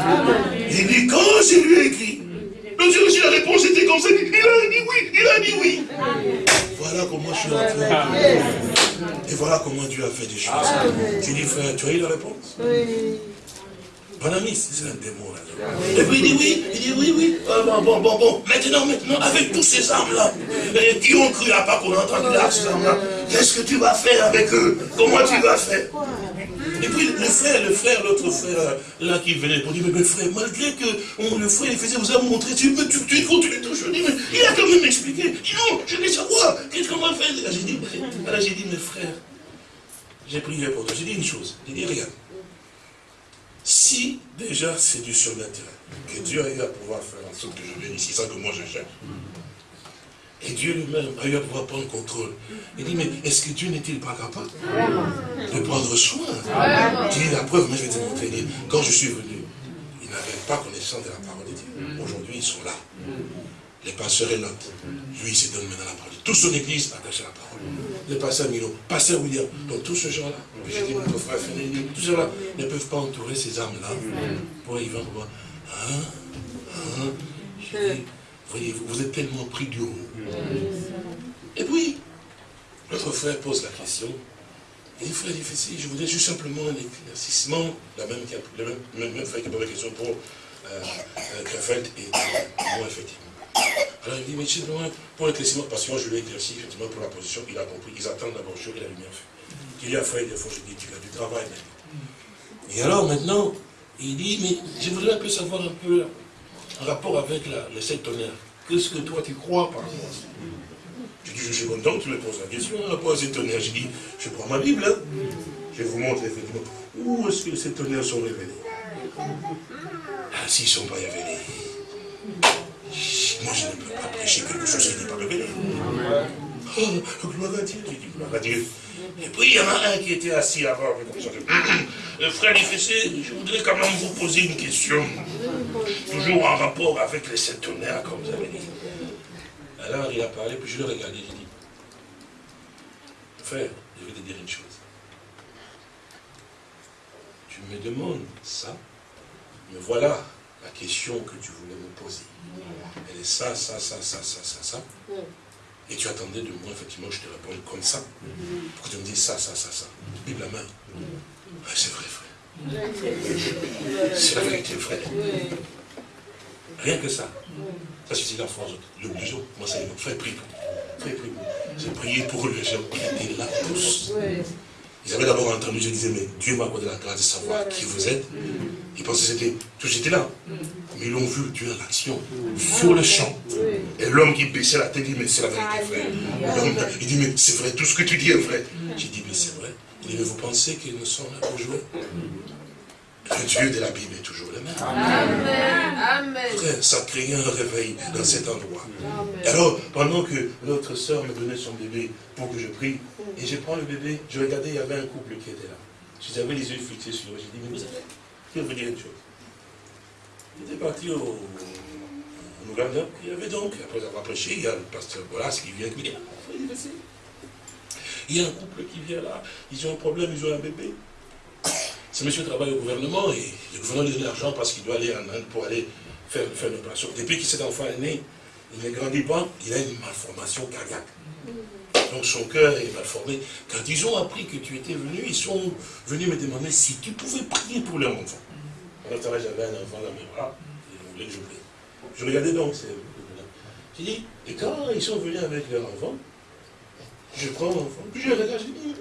Il dit, quand je lui ai écrit, Dieu, si la réponse était comme ça, il a dit oui, il a dit oui. Voilà comment je suis entré. Et voilà comment Dieu a fait des choses. Tu dis, frère, tu as eu la réponse? Oui. Mon ami, c'est un démon là. Et puis il dit oui, il dit oui, oui. Ah, bon, bon, bon, bon. Maintenant, maintenant, avec tous ces âmes-là, qui ont cru à part qu'on a entendu là, ces âmes-là, qu'est-ce que tu vas faire avec eux? Comment tu vas faire? Et puis le frère, le frère, l'autre frère là qui venait pour dire, mais, frère, malgré que le frère il faisait, vous a montré, tu, tu, tu continues toujours. mais il a quand même expliqué. non, je vais savoir, qu'est-ce qu'on va faire? J'ai dit, alors j'ai dit, mes frères, j'ai prié pour toi. J'ai dit une chose. J'ai dit, regarde, si déjà c'est du surnaturel, que Dieu a eu à pouvoir faire en sorte que je vienne ici sans que moi je cherche, et Dieu lui-même a eu à pouvoir prendre contrôle. Il dit, mais est-ce que Dieu n'est-il pas capable de prendre soin? Il dit, la preuve, mais je vais te montrer. quand je suis venu, ils n'avaient pas connaissance de la parole de Dieu. Aujourd'hui, ils sont là. Les pasteurs et l'autre. Lui, il se donne maintenant la parole. Toute son église attache à la parole. Le pasteur Milo, pasteur William, donc tous ces gens-là, j'ai dit, notre frère tous ces gens-là ne peuvent pas entourer ces âmes-là pour y vendre. Hein, hein, je dis, voyez-vous, vous êtes tellement pris du haut. Et puis, notre frère pose la question. Et le frère dit, je voudrais juste simplement un éclaircissement, la même, le même, même, frère qui pose la question pour euh, euh et moi, effectivement. Alors il dit, mais simplement pour l'éclaircissement, parce que moi je l'ai éclairci, effectivement, pour la position, il a compris, ils attendent d'abord chaud et la lumière fait. Il y a frère, des fois, je dis, tu as du travail maintenant. Et alors maintenant, il dit, mais je voudrais un peu savoir un peu en rapport avec la, les sept tonnerres. Qu'est-ce que toi tu crois par rapport à ça? Je dis, je suis content que tu me poses la question par rapport à ces tonnerres. Je dis, je prends ma Bible, hein. je vous montre effectivement où est-ce que ces tonnerres sont révélés. Ah, s'ils ne sont pas révélés, moi je ne peux pas prêcher quelque chose qui n'est pas révélé. Oh, gloire à Dieu, je dis gloire à Dieu. Et puis il y en a un qui était assis là-bas. Le frère Fessé, je voudrais quand même vous poser une question. Toujours en rapport avec les sept tonnerres, comme vous avez dit. Alors il a parlé, puis je l'ai regardé, j'ai dit, frère, je vais te dire une chose. Tu me demandes ça, me voilà la question que tu voulais me poser. Elle est ça, ça, ça, ça, ça, ça, ça. Et tu attendais de moi, effectivement, je te réponds comme ça. Pour que tu me dises ça, ça, ça, ça. Bible la main. c'est vrai, frère. C'est la vérité, frère. Rien que ça. Ça suffit la force. L'obligeons. Moi, c'est frère, prie. Frère, prie. J'ai prié pour les gens qui étaient là tous. Ils avaient d'abord entendu, je disais, mais Dieu m'a accordé la grâce de savoir qui vous êtes. Ils pensaient que c'était, tout j'étais là. Mais ils l'ont vu, Dieu en action, sur le champ. Et l'homme qui baissait la tête dit, mais c'est la vérité, frère. il dit, mais c'est vrai, tout ce que tu dis est vrai. J'ai dit, mais c'est vrai. Il dit, mais vous pensez qu'ils ne sont là pour jouer? Le Dieu de la Bible est toujours le même. Amen. Frère, ça crée un réveil dans cet endroit. Alors, pendant que l'autre soeur me donnait son bébé pour que je prie, et je prends le bébé, je regardais, il y avait un couple qui était là. J'avais les yeux fixés sur eux. J'ai dit, mais vous savez, je vais vous dire une chose. Il était parti au, au Ouganda. Il y avait donc, après avoir prêché, il y a le pasteur Bolas qui vient qui dit, il y a un couple qui vient là, ils ont un problème, ils ont un bébé. Ce monsieur travaille au gouvernement et le gouvernement lui donne l'argent parce qu'il doit aller en Inde pour aller faire, une opération. Depuis que cet enfant est né, il ne grandit pas, il a une malformation cardiaque. Donc son cœur est malformé. Quand ils ont appris que tu étais venu, ils sont venus me demander si tu pouvais prier pour leur enfant. Temps j'avais un enfant là, mais voilà, ils voulaient que je prie. Je regardais donc, j'ai dit, et quand ils sont venus avec leur enfant, je prends mon enfant, puis je regarde, je dis,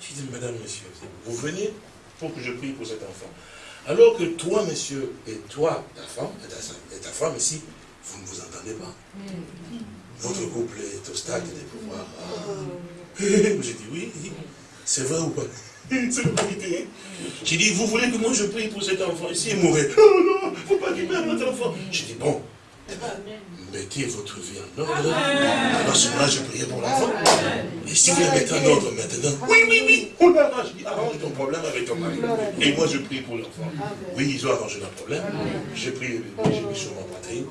je dis, madame, monsieur, vous venez pour que je prie pour cet enfant. Alors que toi, monsieur, et toi, ta femme, et ta, femme ici, vous ne vous entendez pas. Votre couple est au stade des pouvoirs. J'ai dit oui, c'est vrai ou pas? C'est la vérité. J'ai dit, vous voulez que moi je prie pour cet enfant ici? Et mourir Oh non, il faut pas qu'il meure notre enfant. J'ai dit, bon, mettez votre vie en ordre. Alors, ce moment-là, je priais pour l'enfant. Et si vous la mettez en ordre maintenant, oui, oui, oui, on l'arrange. arrange ton problème avec ton mari. Et moi, je prie pour l'enfant. Oui, ils ont arrangé leur problème. J'ai prié, j'ai mis sur mon poitrine.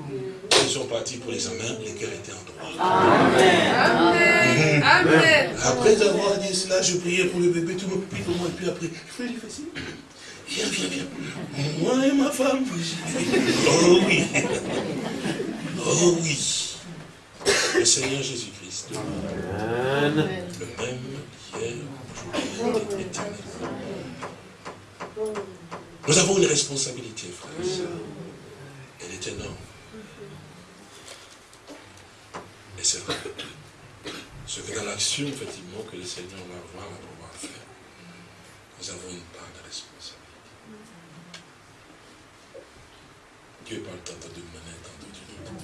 Ils sont partis pour l'examen, lesquels étaient en droit. Amen. Amen. Après avoir dit cela, je priais pour le bébé, tout le monde prie pour moi, et puis après, je fais facile. Viens, viens, viens. Moi et ma femme. Oh oui. Oh oui. Le Seigneur Jésus-Christ. Le même hier, aujourd'hui et éternellement. Nous avons une responsabilité, frère et sœurs. Elle est énorme. Et c'est vrai. Ce que dans l'action, effectivement, que le Seigneur va avoir à pouvoir faire, nous avons une part de responsabilité. Dieu parle tantôt d'une manière, tantôt d'une autre.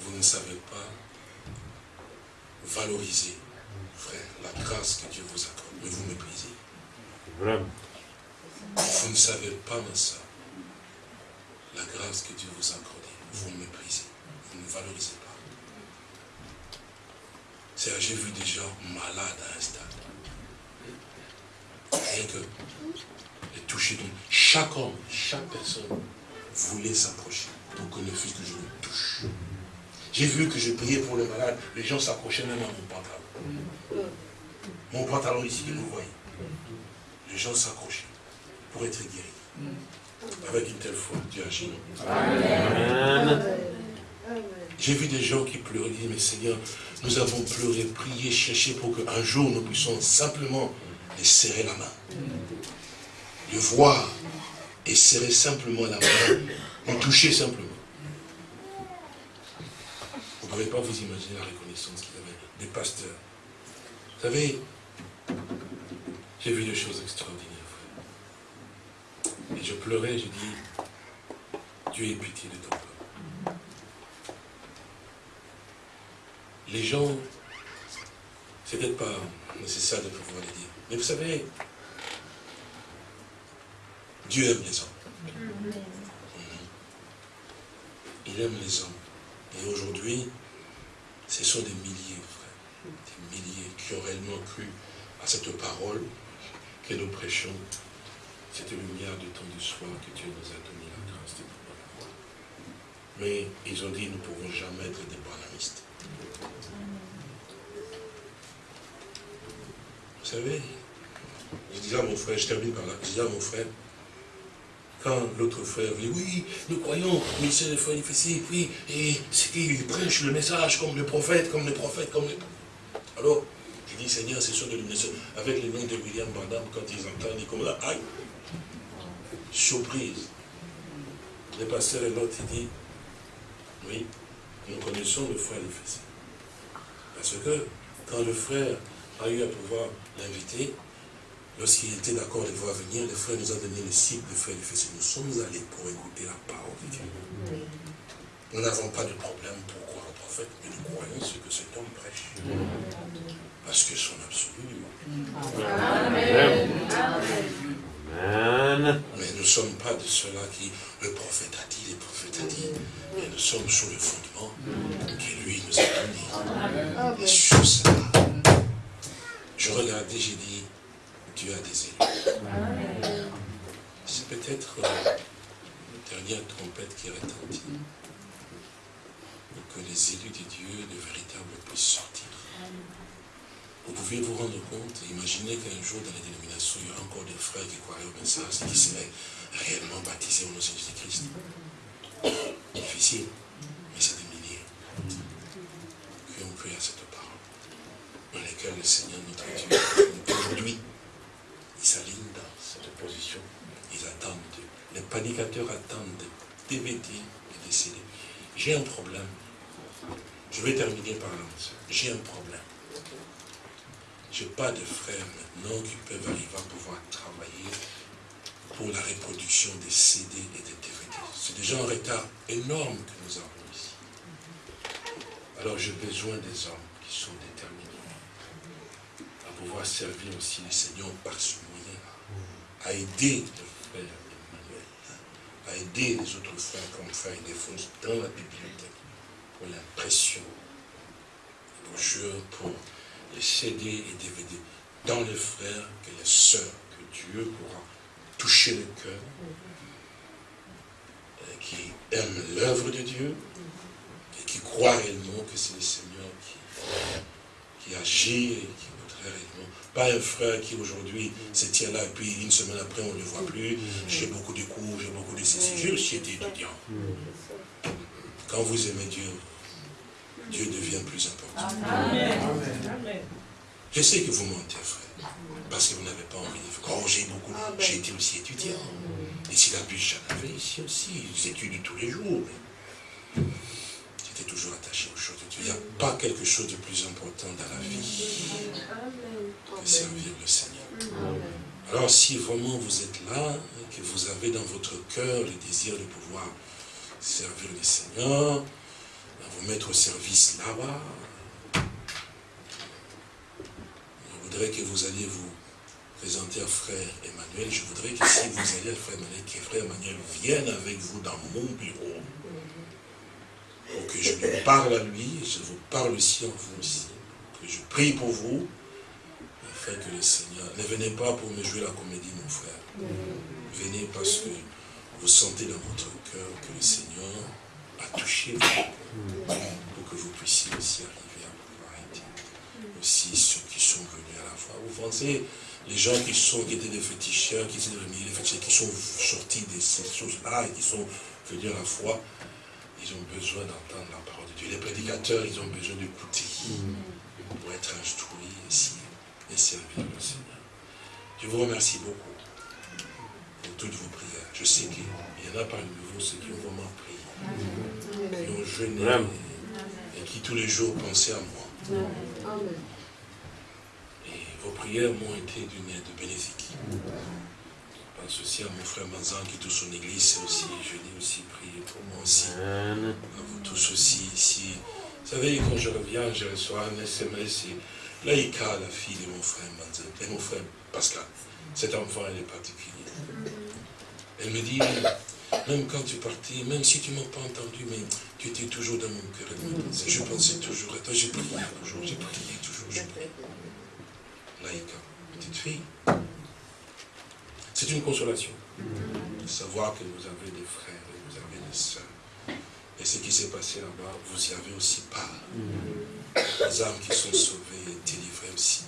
Vous ne savez pas valoriser, frère, la grâce que Dieu vous accorde, mais vous méprisez. Vraiment. Vous ne savez pas, ma soeur, la grâce que Dieu vous accorde, vous méprisez, vous ne valorisez pas. C'est j'ai vu des gens malades à un stade. Rien que les toucher. Chaque homme, chaque personne voulait s'approcher pour que ne fût que je le touche. J'ai vu que je priais pour les malades, les gens s'approchaient même à mon pantalon. Mon pantalon ici, vous voyez. Les gens s'accrochaient pour être guéris. Avec une telle foi, Dieu agit. Amen. J'ai vu des gens qui pleuraient, mais Seigneur, nous avons pleuré, prié, cherché pour qu'un jour nous puissions simplement les serrer la main. Le voir et serrer simplement la main, nous toucher simplement. Vous ne pouvez pas vous imaginer la reconnaissance qu'il avait des pasteurs. Vous savez, j'ai vu des choses extraordinaires. Et je pleurais, je dis, Dieu ait pitié de ton peuple. Les gens, c'est peut-être pas nécessaire de pouvoir le dire. Mais vous savez, Dieu aime les hommes. Il aime les hommes. Et aujourd'hui, ce sont des milliers, frère, des milliers qui ont réellement cru à cette parole que nous prêchons, cette lumière du temps du soir que Dieu nous a donné la grâce de pouvoir la voir. Mais ils ont dit, nous ne pouvons jamais être des banamistes. Vous savez, je disais à mon frère, je termine par là, je disais à mon frère, quand l'autre frère dit, oui, nous croyons, mais c'est le frère difficile, oui, et c'est qu'il prêche le message comme le prophète, comme le prophète, comme le... Alors, je dis, Seigneur, c'est sur de l'illumination. Avec le nom de William Bandam, quand ils entendent, ils comme là, aïe, surprise. Le pasteur et l'autre, il dit, oui, nous connaissons le frère difficile. Parce que quand le frère a eu à pouvoir l'inviter, lorsqu'il était d'accord de voir venir, le frère nous a donné le cycle de frère difficile. Nous sommes allés pour écouter la parole de Dieu. Nous n'avons pas de problème pour croire au prophète, mais nous croyons ce que cet homme prêche. Parce que son absolu. Amen. Mais nous ne sommes pas de ceux-là qui, le prophète a dit, le prophète a dit, mais nous sommes sur le fondement que lui nous a donné. Et sur ça, je regardais, j'ai dit, Dieu a des élus. C'est peut-être euh, la dernière trompette qui retentit. Pour que les élus de Dieu, de véritables, puissent sortir. Vous pouvez vous rendre compte, imaginez qu'un jour dans la dénomination, il y aura encore des frères qui croiraient au message, qui seraient réellement baptisés au nom de Jésus-Christ. Difficile, mais c'est des milliers qui ont cru à cette parole, dans lesquels le Seigneur notre Dieu, aujourd'hui, s'alignent dans cette position. Ils attendent. Les panicateurs attendent des DVD et des CD. J'ai un problème. Je vais terminer par là. J'ai un problème. Je n'ai pas de frères maintenant qui peuvent arriver à pouvoir travailler pour la reproduction des CD et des DVD. C'est déjà un retard énorme que nous avons ici. Alors j'ai besoin des hommes qui sont déterminés à pouvoir servir aussi les seigneurs par moyen, à aider le frère Emmanuel, à aider les autres frères comme frère Défonce dans la bibliothèque pour l'impression, pour, pour les CD et DVD dans les frères et les sœurs, que Dieu pourra toucher le cœur, qui aiment l'œuvre de Dieu, et qui croient réellement que c'est le Seigneur qui, qui agit et qui voudrait réellement. Pas un frère qui aujourd'hui se tient là et puis une semaine après on ne le voit plus. J'ai beaucoup de cours, j'ai beaucoup de ceci. J'ai aussi été étudiant. Quand vous aimez Dieu, Dieu devient plus important. Je sais que vous mentez, frère, parce que vous n'avez pas envie de faire. Oh, j'ai beaucoup, j'ai été aussi étudiant. Et si la bûche, j'en avais ici aussi, j'étudie tous les jours. J'étais toujours attaché aux choses de Dieu. Il n'y a pas quelque chose de plus important dans la vie que servir le Seigneur. Alors si vraiment vous êtes là, que vous avez dans votre cœur le désir de pouvoir servir le Seigneur, vous mettre au service là-bas. Je voudrais que vous alliez vous présenter à frère Emmanuel. Je voudrais que si vous allez à frère Emmanuel, que frère Emmanuel vienne avec vous dans mon bureau. Pour que je lui parle à lui, je vous parle aussi en vous aussi. Que je prie pour vous, afin que le Seigneur... Ne venez pas pour me jouer la comédie, mon frère. Venez parce que vous sentez dans votre cœur que le Seigneur a touché vous, pour que vous puissiez aussi arriver à pouvoir aider aussi ceux qui sont venus à la foi. Vous pensez, les gens qui sont étaient des féticheurs, qui étaient des qui sont sortis de ces choses-là et qui sont venus à la foi, ils ont besoin d'entendre la parole de Dieu. Les prédicateurs, ils ont besoin d'écouter pour être instruits ici et servir le Seigneur. Je vous remercie beaucoup pour toutes vos prières. Je sais qu'il y en a parmi vous ceux qui ont vraiment prié, qui ont jeûné et, qui tous les jours pensaient à moi. Et vos prières m'ont été d'une aide bénéfique. Je pense aussi à mon frère Manzan qui est tout son église, aussi, je l'ai aussi prié pour moi aussi. À vous tous aussi ici. Vous savez, quand je reviens, je reçois un SMS et Laïka, la fille de mon frère Manzan, et mon frère Pascal. Cet enfant, elle est particulier. Elle me dit, même quand tu partais, même si tu ne m'as pas entendu, mais tu étais toujours dans mon cœur. Je pensais toujours à toi, j'ai prié toujours, j'ai prié toujours, j'ai prié. Laïka, petite fille. C'est une consolation de savoir que vous avez des frères et vous avez des sœurs. Et ce qui s'est passé là-bas, vous y avez aussi part. Les âmes qui sont sauvées et délivrées aussi.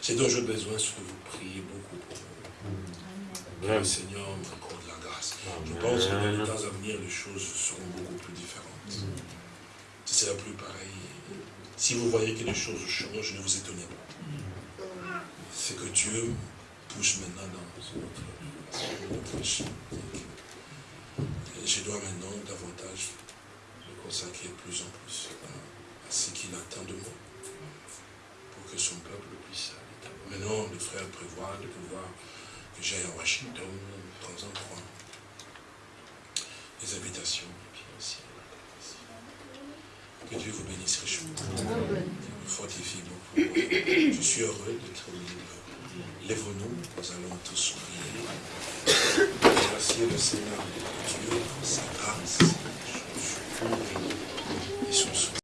C'est dont j'ai besoin, ce que vous priez beaucoup pour vous. Que le Seigneur m'accorde Je pense que dans les temps à venir, les choses seront beaucoup plus différentes. Ce sera plus pareil. Si vous voyez que les choses changent, ne vous étonnez pas. C'est que Dieu pousse maintenant dans notre, notre Et je dois maintenant davantage me consacrer plus en plus à, ce qu'il attend de moi pour que son peuple puisse aller. Maintenant, le frère prévoit de pouvoir que j'aille à Washington de temps en temps. Les habitations, et puis aussi Que Dieu vous bénisse richement. Vous fortifie beaucoup. Je suis heureux d'être libre. Lève-nous, nous allons tous sourire. Remercier le Seigneur, Dieu, pour sa grâce, son secours et son soutien.